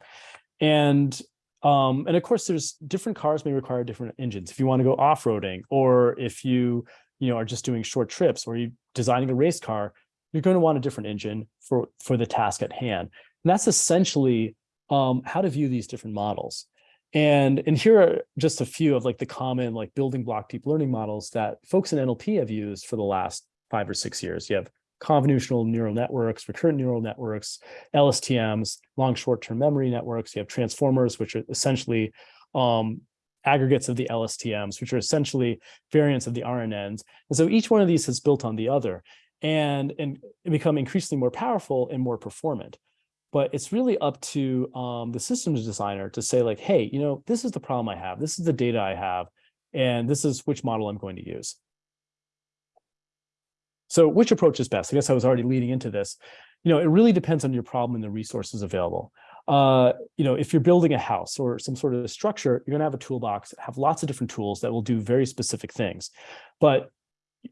And um, and of course, there's different cars may require different engines. If you want to go off-roading, or if you you know are just doing short trips, or you designing a race car, you're going to want a different engine for for the task at hand. And that's essentially um, how to view these different models. And, and here are just a few of like the common like building block deep learning models that folks in NLP have used for the last five or six years. You have convolutional neural networks, recurrent neural networks, LSTMs, long short-term memory networks. You have transformers, which are essentially um, aggregates of the LSTMs, which are essentially variants of the RNNs. And so each one of these has built on the other and, and become increasingly more powerful and more performant but it's really up to um, the systems designer to say like, hey, you know, this is the problem I have. This is the data I have, and this is which model I'm going to use. So which approach is best? I guess I was already leading into this. You know, it really depends on your problem and the resources available. Uh, you know, if you're building a house or some sort of structure, you're going to have a toolbox, have lots of different tools that will do very specific things. But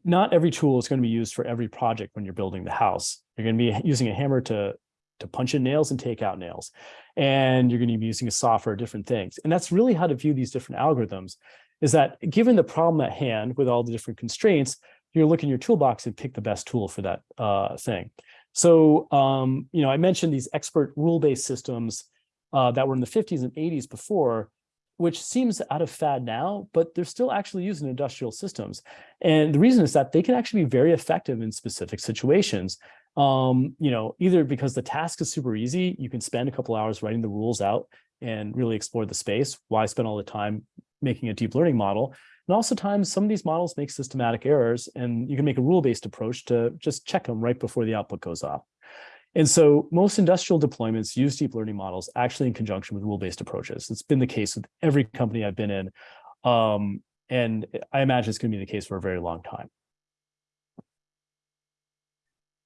not every tool is going to be used for every project when you're building the house. You're going to be using a hammer to to punch in nails and take out nails. And you're going to be using a saw for different things. And that's really how to view these different algorithms is that given the problem at hand with all the different constraints, you're looking in your toolbox and pick the best tool for that uh, thing. So, um, you know, I mentioned these expert rule-based systems uh, that were in the 50s and 80s before, which seems out of fad now, but they're still actually used in industrial systems. And the reason is that they can actually be very effective in specific situations. Um, you know, either because the task is super easy, you can spend a couple hours writing the rules out and really explore the space. Why spend all the time making a deep learning model? And also times some of these models make systematic errors and you can make a rule-based approach to just check them right before the output goes off. And so most industrial deployments use deep learning models actually in conjunction with rule-based approaches. It's been the case with every company I've been in. Um, and I imagine it's going to be the case for a very long time.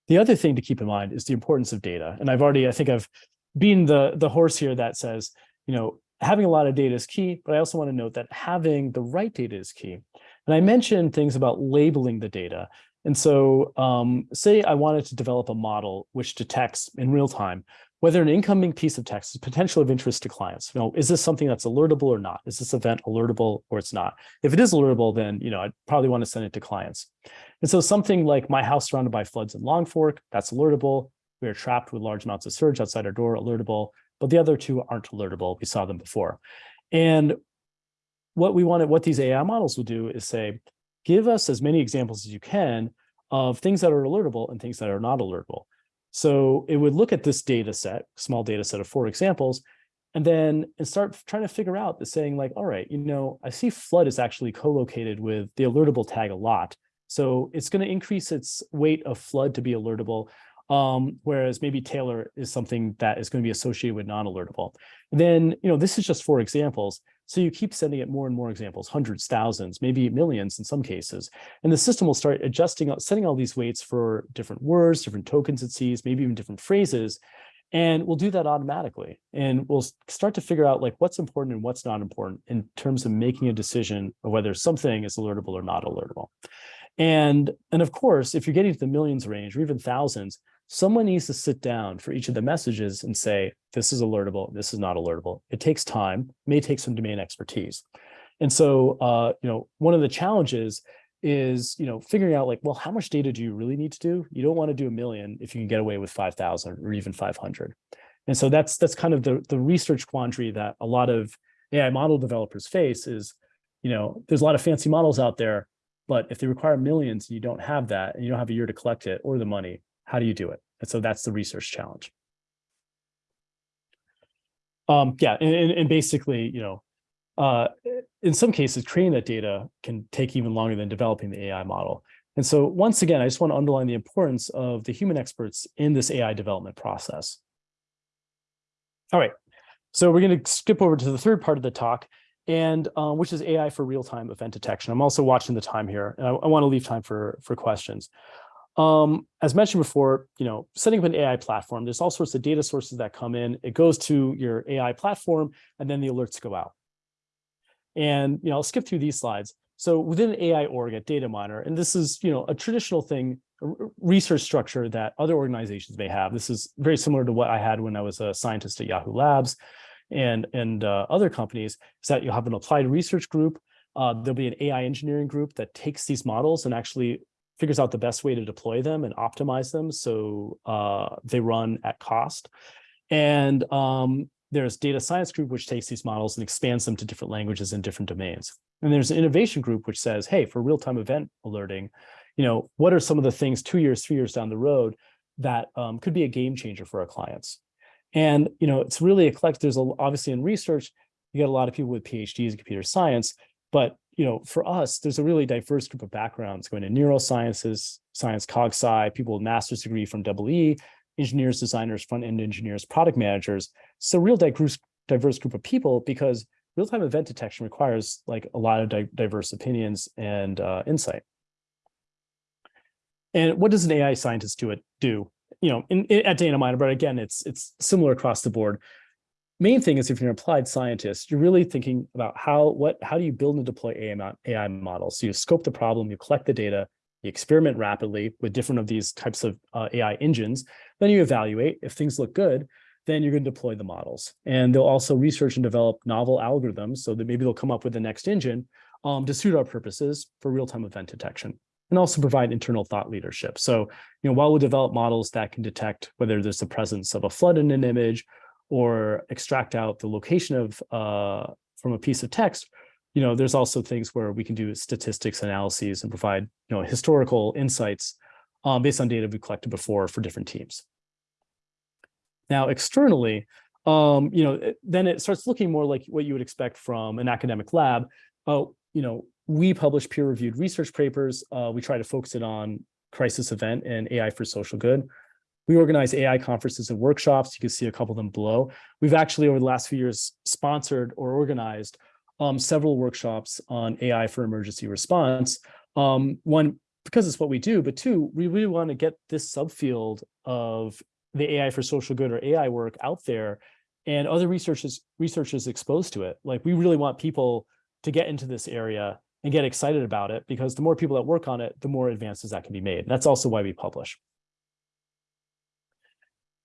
The other thing to keep in mind is the importance of data. And I've already, I think I've been the, the horse here that says, you know, having a lot of data is key, but I also want to note that having the right data is key. And I mentioned things about labeling the data. And so um, say I wanted to develop a model which detects in real time whether an incoming piece of text is potential of interest to clients. You know, is this something that's alertable or not? Is this event alertable or it's not? If it is alertable, then you know I'd probably want to send it to clients. And so something like my house surrounded by floods in Long Fork, that's alertable. We are trapped with large amounts of surge outside our door, alertable. But the other two aren't alertable. We saw them before. And what we wanted, what these AI models will do is say, give us as many examples as you can of things that are alertable and things that are not alertable. So it would look at this data set, small data set of four examples, and then and start trying to figure out the saying like, all right, you know, I see flood is actually co-located with the alertable tag a lot. So it's going to increase its weight of flood to be alertable. Um, whereas maybe Taylor is something that is going to be associated with non-alertable. Then, you know, this is just four examples. So you keep sending it more and more examples, hundreds, thousands, maybe millions in some cases. And the system will start adjusting, setting all these weights for different words, different tokens it sees, maybe even different phrases. And we'll do that automatically. And we'll start to figure out like what's important and what's not important in terms of making a decision of whether something is alertable or not alertable. And, and of course, if you're getting to the millions range or even thousands, someone needs to sit down for each of the messages and say, this is alertable, this is not alertable. It takes time, may take some domain expertise. And so, uh, you know, one of the challenges is, you know, figuring out like, well, how much data do you really need to do? You don't want to do a million if you can get away with 5,000 or even 500. And so that's that's kind of the, the research quandary that a lot of AI model developers face is, you know, there's a lot of fancy models out there, but if they require millions and you don't have that and you don't have a year to collect it or the money, how do you do it? And so that's the research challenge. Um, yeah, and, and basically, you know, uh, in some cases, creating that data can take even longer than developing the AI model. And so once again, I just want to underline the importance of the human experts in this AI development process. All right, so we're going to skip over to the third part of the talk, and uh, which is AI for real-time event detection. I'm also watching the time here, and I, I want to leave time for, for questions. Um, as mentioned before, you know, setting up an AI platform, there's all sorts of data sources that come in. It goes to your AI platform, and then the alerts go out. And you know, I'll skip through these slides. So within AI org at Dataminr, and this is you know a traditional thing, research structure that other organizations may have. This is very similar to what I had when I was a scientist at Yahoo Labs and and uh, other companies. Is that you'll have an applied research group. Uh, there'll be an AI engineering group that takes these models and actually figures out the best way to deploy them and optimize them so uh, they run at cost. And um, there's data science group, which takes these models and expands them to different languages and different domains. And there's an innovation group, which says, hey, for real-time event alerting, you know, what are some of the things two years, three years down the road that um, could be a game changer for our clients? And, you know, it's really eclectic. There's a, obviously in research, you get a lot of people with PhDs in computer science, but you know, for us, there's a really diverse group of backgrounds going to neurosciences, science cog sci, people with master's degree from EE, engineers, designers, front-end engineers, product managers. So real diverse, diverse group of people because real-time event detection requires like a lot of di diverse opinions and uh, insight. And what does an AI scientist do it do? You know, in, in, at Dataminr, but again, it's it's similar across the board main thing is if you're an applied scientist, you're really thinking about how what how do you build and deploy AI, AI models? So you scope the problem, you collect the data, you experiment rapidly with different of these types of uh, AI engines. Then you evaluate. If things look good, then you're going to deploy the models. And they'll also research and develop novel algorithms so that maybe they'll come up with the next engine um, to suit our purposes for real-time event detection and also provide internal thought leadership. So, you know, while we develop models that can detect whether there's the presence of a flood in an image or extract out the location of uh, from a piece of text, you know, there's also things where we can do statistics analyses and provide, you know, historical insights um, based on data we collected before for different teams. Now, externally, um, you know, then it starts looking more like what you would expect from an academic lab. Uh, you know, we publish peer-reviewed research papers. Uh, we try to focus it on crisis event and AI for social good. We organize AI conferences and workshops. You can see a couple of them below. We've actually, over the last few years, sponsored or organized um, several workshops on AI for emergency response. Um, one, because it's what we do, but two, we really want to get this subfield of the AI for social good or AI work out there and other researchers researchers exposed to it. Like we really want people to get into this area and get excited about it because the more people that work on it, the more advances that can be made. That's also why we publish.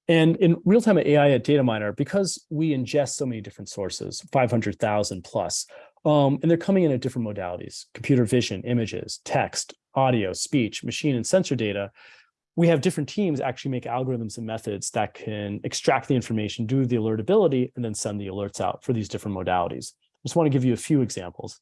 And in real-time AI at Dataminr, because we ingest so many different sources, 500,000 plus, um, and they're coming in at different modalities, computer vision, images, text, audio, speech, machine and sensor data, we have different teams actually make algorithms and methods that can extract the information, do the alertability, and then send the alerts out for these different modalities. I just want to give you a few examples.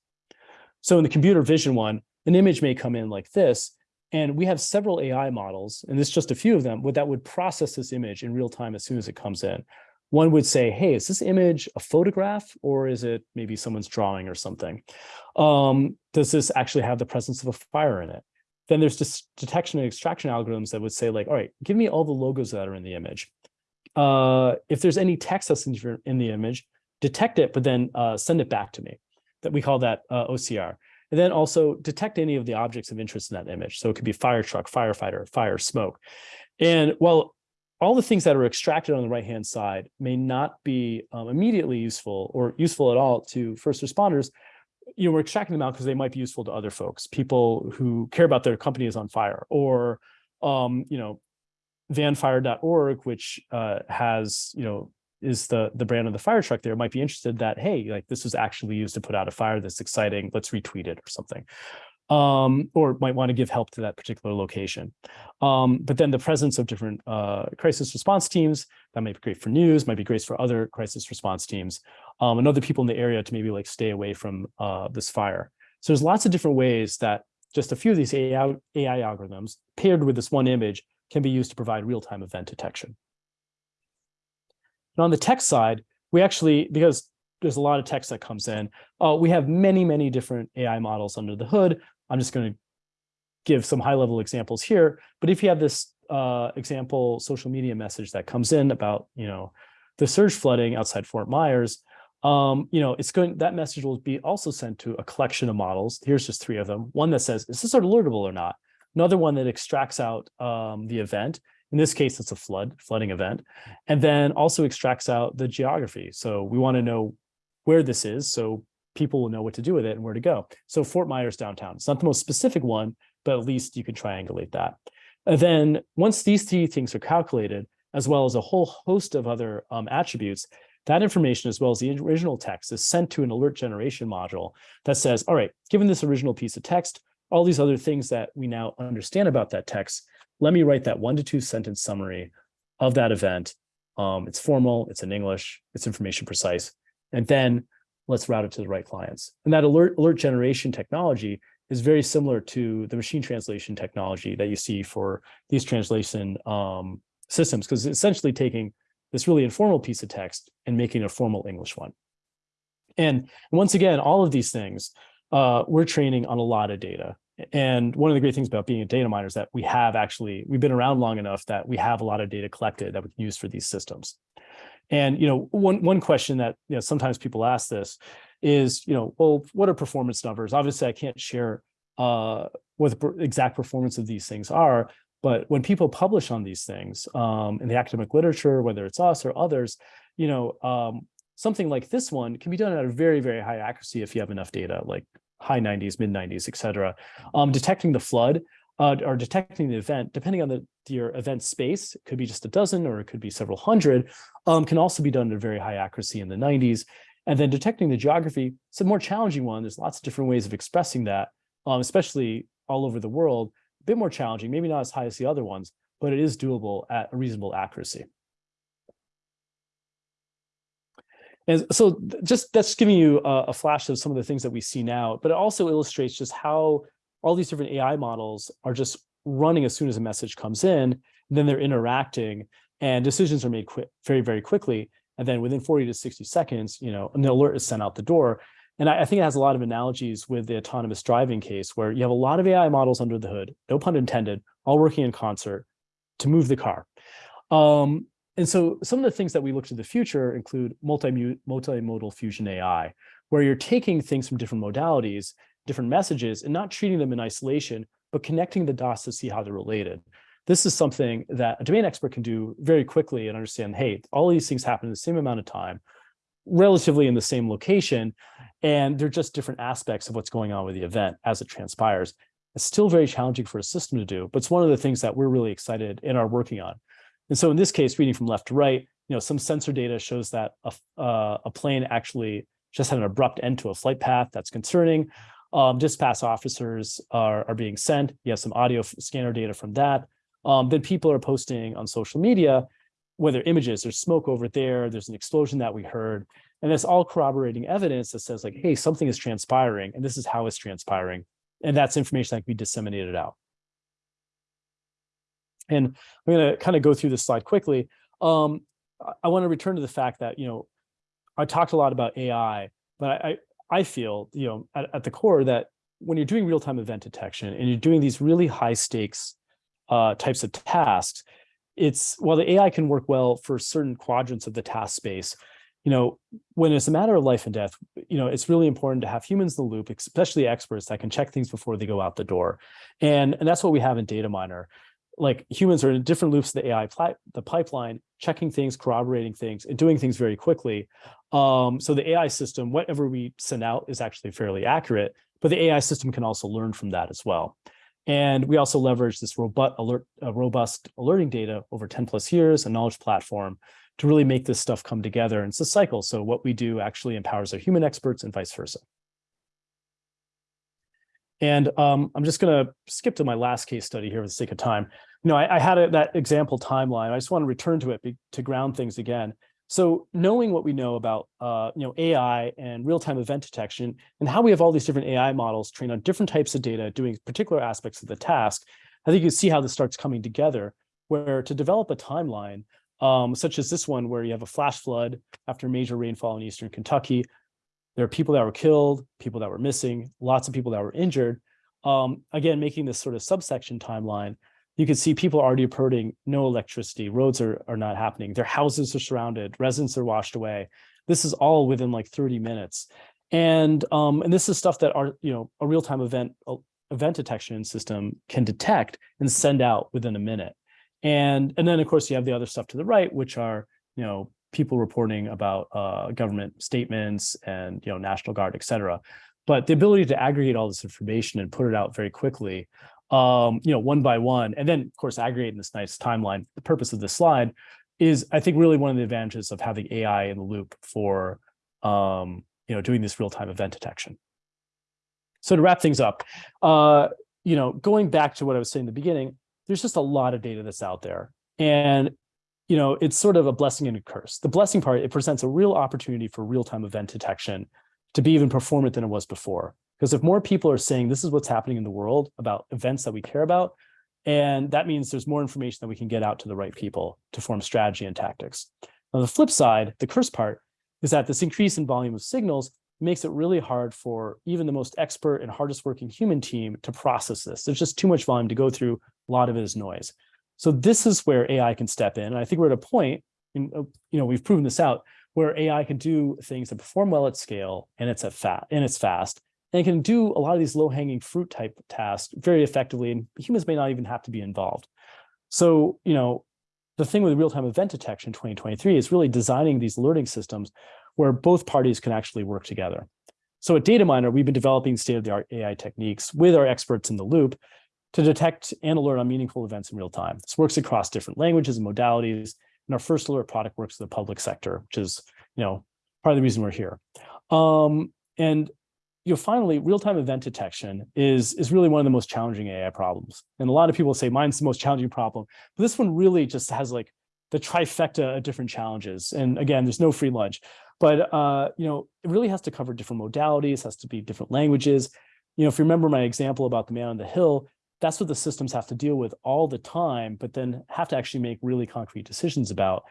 So in the computer vision one, an image may come in like this, and we have several AI models, and this is just a few of them, that would process this image in real time as soon as it comes in. One would say, hey, is this image a photograph or is it maybe someone's drawing or something? Um, does this actually have the presence of a fire in it? Then there's detection and extraction algorithms that would say like, all right, give me all the logos that are in the image. Uh, if there's any text that's in, in the image, detect it, but then uh, send it back to me. That we call that uh, OCR. And then also detect any of the objects of interest in that image. So it could be fire truck, firefighter, fire, smoke. And while all the things that are extracted on the right-hand side may not be um, immediately useful or useful at all to first responders, you know, we're extracting them out because they might be useful to other folks, people who care about their company is on fire, or, um, you know, vanfire.org, which uh, has, you know, is the the brand of the fire truck there might be interested that hey like this was actually used to put out a fire that's exciting let's retweet it or something um, or might want to give help to that particular location. Um, but then the presence of different uh, crisis response teams, that might be great for news, might be great for other crisis response teams, um, and other people in the area to maybe like stay away from uh, this fire. So there's lots of different ways that just a few of these AI, AI algorithms paired with this one image can be used to provide real-time event detection. And on the text side, we actually, because there's a lot of text that comes in, uh, we have many, many different AI models under the hood. I'm just going to give some high level examples here. But if you have this uh, example social media message that comes in about, you know, the surge flooding outside Fort Myers, um, you know, it's going, that message will be also sent to a collection of models. Here's just three of them. One that says, is this alertable or not? Another one that extracts out um, the event. In this case, it's a flood, flooding event. And then also extracts out the geography. So we want to know where this is. So people will know what to do with it and where to go. So Fort Myers downtown, it's not the most specific one, but at least you can triangulate that. And then once these three things are calculated, as well as a whole host of other um, attributes, that information, as well as the original text, is sent to an alert generation module that says, all right, given this original piece of text, all these other things that we now understand about that text, let me write that one to two sentence summary of that event. Um, it's formal, it's in English, it's information precise, and then let's route it to the right clients. And that alert, alert generation technology is very similar to the machine translation technology that you see for these translation um, systems, because it's essentially taking this really informal piece of text and making a formal English one. And once again, all of these things, uh, we're training on a lot of data. And one of the great things about being a Dataminr is that we have actually, we've been around long enough that we have a lot of data collected that we can use for these systems. And you know, one one question that you know sometimes people ask this is, you know, well, what are performance numbers? Obviously, I can't share uh, what the exact performance of these things are, but when people publish on these things um, in the academic literature, whether it's us or others, you know, um, something like this one can be done at a very, very high accuracy if you have enough data, like high 90s, mid 90s, et cetera. Um, detecting the flood uh, or detecting the event, depending on the your event space, it could be just a dozen or it could be several hundred, um, can also be done at a very high accuracy in the 90s. And then detecting the geography, it's a more challenging one. There's lots of different ways of expressing that, um, especially all over the world. A bit more challenging, maybe not as high as the other ones, but it is doable at a reasonable accuracy. And so just that's giving you a, a flash of some of the things that we see now, but it also illustrates just how all these different AI models are just running as soon as a message comes in, then they're interacting and decisions are made quick, very, very quickly. And then within 40 to 60 seconds, you know, an alert is sent out the door. And I, I think it has a lot of analogies with the autonomous driving case where you have a lot of AI models under the hood, no pun intended, all working in concert to move the car. Um, and so some of the things that we look to the future include multi multimodal fusion AI, where you're taking things from different modalities, different messages, and not treating them in isolation, but connecting the dots to see how they're related. This is something that a domain expert can do very quickly and understand, hey, all these things happen in the same amount of time, relatively in the same location, and they're just different aspects of what's going on with the event as it transpires. It's still very challenging for a system to do, but it's one of the things that we're really excited and are working on. And so in this case, reading from left to right, you know, some sensor data shows that a, uh, a plane actually just had an abrupt end to a flight path. That's concerning. Um, dispatch officers are, are being sent. You have some audio scanner data from that. Um, then people are posting on social media, whether images, there's smoke over there, there's an explosion that we heard. And that's all corroborating evidence that says like, hey, something is transpiring and this is how it's transpiring. And that's information that can be disseminated out. And I'm going to kind of go through this slide quickly. Um, I want to return to the fact that, you know, I talked a lot about AI, but I, I feel, you know, at, at the core that when you're doing real-time event detection and you're doing these really high stakes uh, types of tasks, it's while the AI can work well for certain quadrants of the task space, you know, when it's a matter of life and death, you know, it's really important to have humans in the loop, especially experts that can check things before they go out the door. And, and that's what we have in Dataminr like humans are in different loops of the AI the pipeline, checking things, corroborating things, and doing things very quickly. Um, so the AI system, whatever we send out is actually fairly accurate, but the AI system can also learn from that as well. And we also leverage this robust, alert, uh, robust alerting data over 10 plus years, a knowledge platform to really make this stuff come together. And it's a cycle. So what we do actually empowers our human experts and vice versa. And um, I'm just going to skip to my last case study here for the sake of time. Know, I, I had a, that example timeline. I just want to return to it be, to ground things again. So knowing what we know about uh, you know AI and real-time event detection and how we have all these different AI models trained on different types of data doing particular aspects of the task, I think you see how this starts coming together. Where to develop a timeline, um, such as this one, where you have a flash flood after major rainfall in eastern Kentucky, there are people that were killed, people that were missing, lots of people that were injured. Um, again, making this sort of subsection timeline, you can see people are already reporting no electricity, roads are, are not happening, their houses are surrounded, residents are washed away. This is all within like 30 minutes. And, um, and this is stuff that our, you know, a real-time event event detection system can detect and send out within a minute. And, and then of course you have the other stuff to the right, which are, you know, people reporting about uh, government statements and you know National Guard, et cetera. But the ability to aggregate all this information and put it out very quickly, um, you know, one by one, and then of course aggregate in this nice timeline. The purpose of this slide is, I think, really one of the advantages of having AI in the loop for um, you know doing this real-time event detection. So to wrap things up, uh, you know, going back to what I was saying in the beginning, there's just a lot of data that's out there. And you know, it's sort of a blessing and a curse. The blessing part, it presents a real opportunity for real-time event detection to be even performant than it was before. Because if more people are saying this is what's happening in the world about events that we care about, and that means there's more information that we can get out to the right people to form strategy and tactics. On the flip side, the curse part is that this increase in volume of signals makes it really hard for even the most expert and hardest working human team to process this. There's just too much volume to go through. A lot of it is noise. So this is where AI can step in. And I think we're at a point, in, uh, you know, we've proven this out, where AI can do things that perform well at scale and it's at fat and it's fast and can do a lot of these low hanging fruit type tasks very effectively. And humans may not even have to be involved. So, you know, the thing with real-time event detection 2023 is really designing these alerting systems where both parties can actually work together. So at Dataminr, we've been developing state-of-the-art AI techniques with our experts in the loop to detect and alert on meaningful events in real time. This works across different languages and modalities. And our first alert product works in the public sector, which is, you know, part of the reason we're here. Um, and you know, finally, real-time event detection is, is really one of the most challenging AI problems. And a lot of people say mine's the most challenging problem, but this one really just has like the trifecta of different challenges. And again, there's no free lunch, but uh, you know, it really has to cover different modalities, has to be different languages. You know, if you remember my example about the man on the hill, that's what the systems have to deal with all the time, but then have to actually make really concrete decisions about,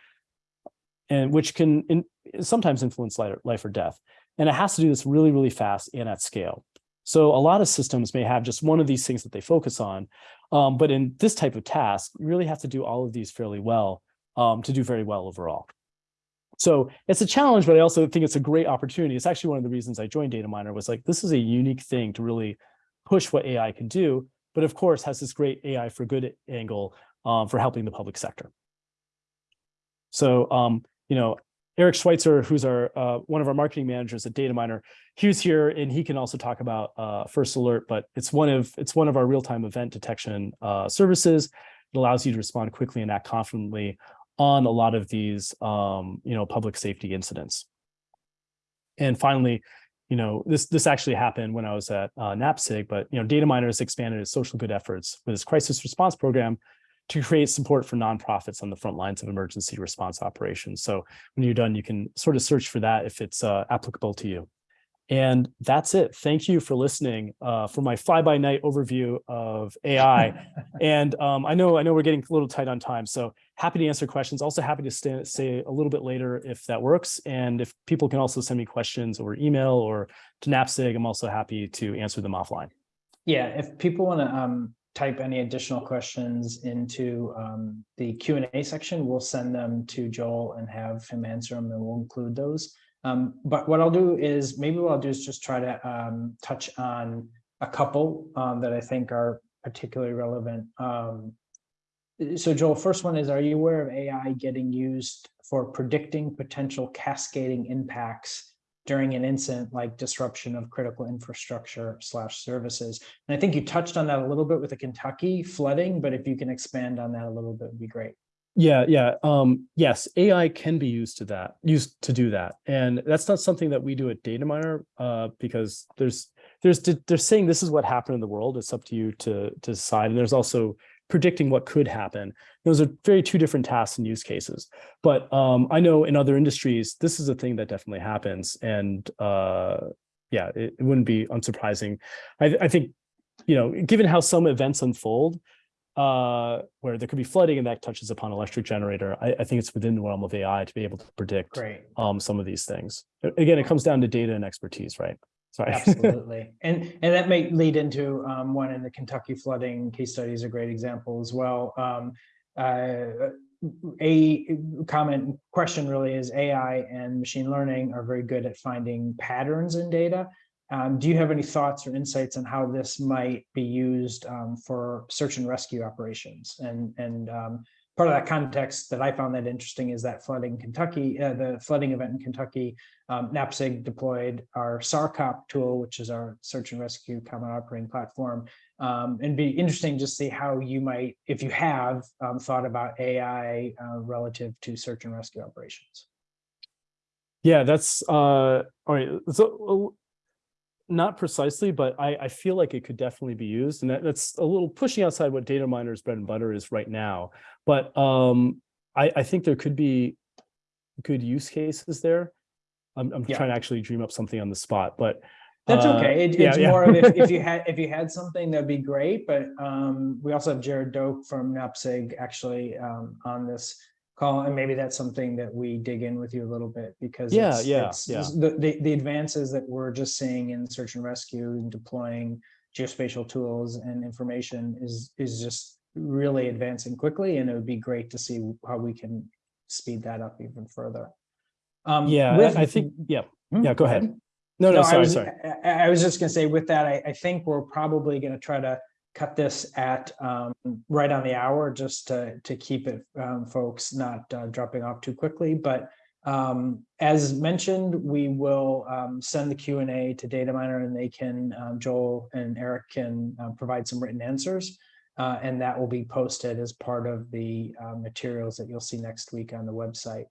and which can in, sometimes influence life, life or death. And it has to do this really, really fast and at scale. So a lot of systems may have just one of these things that they focus on. Um, but in this type of task, you really have to do all of these fairly well um, to do very well overall. So it's a challenge, but I also think it's a great opportunity. It's actually one of the reasons I joined Dataminr was like, this is a unique thing to really push what AI can do, but of course has this great AI for good angle um, for helping the public sector. So, um, you know, Eric Schweitzer, who's our uh, one of our marketing managers at Dataminr, he was here and he can also talk about uh, First Alert, but it's one of it's one of our real-time event detection uh, services. It allows you to respond quickly and act confidently on a lot of these, um, you know, public safety incidents. And finally, you know, this this actually happened when I was at uh, NAPSG, but you know, Dataminr has expanded its social good efforts with its crisis response program to create support for nonprofits on the front lines of emergency response operations. So when you're done, you can sort of search for that if it's uh, applicable to you. And that's it. Thank you for listening uh, for my fly-by-night overview of AI. and um, I know I know we're getting a little tight on time, so happy to answer questions. Also happy to stay, say a little bit later if that works. And if people can also send me questions over email or to NAPSG, I'm also happy to answer them offline. Yeah, if people want to um, type any additional questions into um, the Q&A section, we'll send them to Joel and have him answer them and we'll include those. Um, but what I'll do is maybe what I'll do is just try to um, touch on a couple um, that I think are particularly relevant. Um, so Joel, first one is, are you aware of AI getting used for predicting potential cascading impacts during an incident like disruption of critical infrastructure slash services. And I think you touched on that a little bit with the Kentucky flooding, but if you can expand on that a little bit, would be great. Yeah, yeah. Um, yes, AI can be used to that, used to do that. And that's not something that we do at Dataminr uh, because there's there's they're saying this is what happened in the world. It's up to you to to decide. And there's also predicting what could happen. Those are very two different tasks and use cases. But um, I know in other industries, this is a thing that definitely happens. And uh, yeah, it, it, wouldn't be unsurprising. I, I, think, you know, given how some events unfold, uh, where there could be flooding and that touches upon electric generator, I, I think it's within the realm of AI to be able to predict um, some of these things. Again, it comes down to data and expertise, right? Sorry. Absolutely. And and that may lead into um, one in the Kentucky flooding case study is a great example as well. Um, uh, a comment question really is AI and machine learning are very good at finding patterns in data. Um, do you have any thoughts or insights on how this might be used um, for search and rescue operations? And, and um, part of that context that I found that interesting is that flooding Kentucky, uh, the flooding event in Kentucky, um, NAPSG deployed our SARCOP tool, which is our search and rescue common operating platform. Um, and be interesting to see how you might, if you have um, thought about AI uh, relative to search and rescue operations. Yeah, that's uh, all right. So not precisely, but I, I feel like it could definitely be used. And that, that's a little pushing outside what Dataminr's bread and butter is right now. But um, I, I think there could be good use cases there. I'm, I'm yeah. trying to actually dream up something on the spot, but that's uh, okay. It, yeah, it's yeah. more of if, if, you had if you had something that'd be great. But um, we also have Jared Doak from NAPSG actually um, on this call, and maybe that's something that we dig in with you a little bit because yeah, it's, yeah, it's, yeah. The, the the advances that we're just seeing in search and rescue and deploying geospatial tools and information is is just really advancing quickly, and it would be great to see how we can speed that up even further. Um, yeah, with, I think, yeah, hmm, yeah, go ahead. No, no, no sorry, I was, sorry. I, I was just gonna say with that, I, I think we're probably gonna try to cut this at um, right on the hour just to, to keep it um, folks not uh, dropping off too quickly. But um, as mentioned, we will um, send the Q&A to Dataminr and they can, um, Joel and Eric can uh, provide some written answers. Uh, and that will be posted as part of the uh, materials that you'll see next week on the website.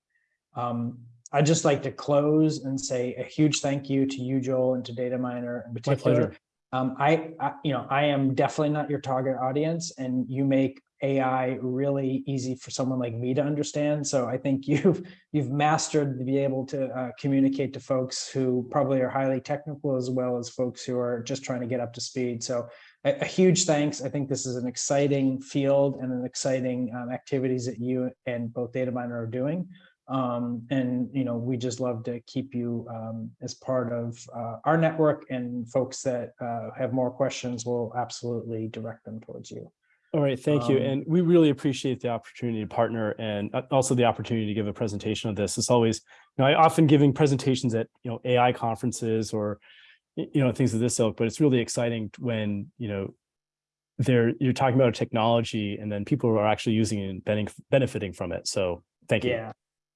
Um, I'd just like to close and say a huge thank you to you, Joel, and to Dataminr in particular um, I, I, you know, I am definitely not your target audience and you make AI really easy for someone like me to understand. So I think you've, you've mastered to be able to uh, communicate to folks who probably are highly technical as well as folks who are just trying to get up to speed. So a, a huge thanks. I think this is an exciting field and an exciting um, activities that you and both Dataminr are doing. Um, and, you know, we just love to keep you um, as part of uh, our network and folks that uh, have more questions will absolutely direct them towards you. All right, thank you. Um, And we really appreciate the opportunity to partner and uh, also the opportunity to give a presentation of this. It's always, you know, I often giving presentations at, you know, AI conferences or, you know, things of this ilk, but it's really exciting when, you know, there you're talking about a technology and then people are actually using it and benefiting, benefiting from it. So thank you. Yeah.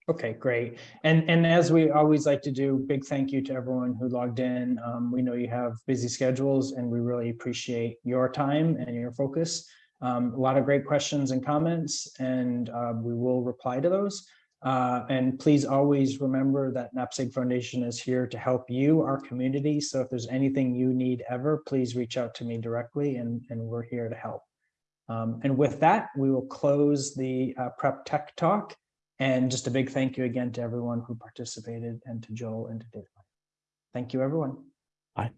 Okay, great. And and as we always like to do, big thank you to everyone who logged in. Um, we know you have busy schedules and we really appreciate your time and your focus. Um, a lot of great questions and comments and uh, we will reply to those. Uh, and please always remember that NAPSG Foundation is here to help you, our community. So if there's anything you need ever, please reach out to me directly and, and we're here to help. Um, and with that, we will close the uh, Prep Tech Talk. And just a big thank you again to everyone who participated and to Joel and to Dave. Thank you, everyone. Bye.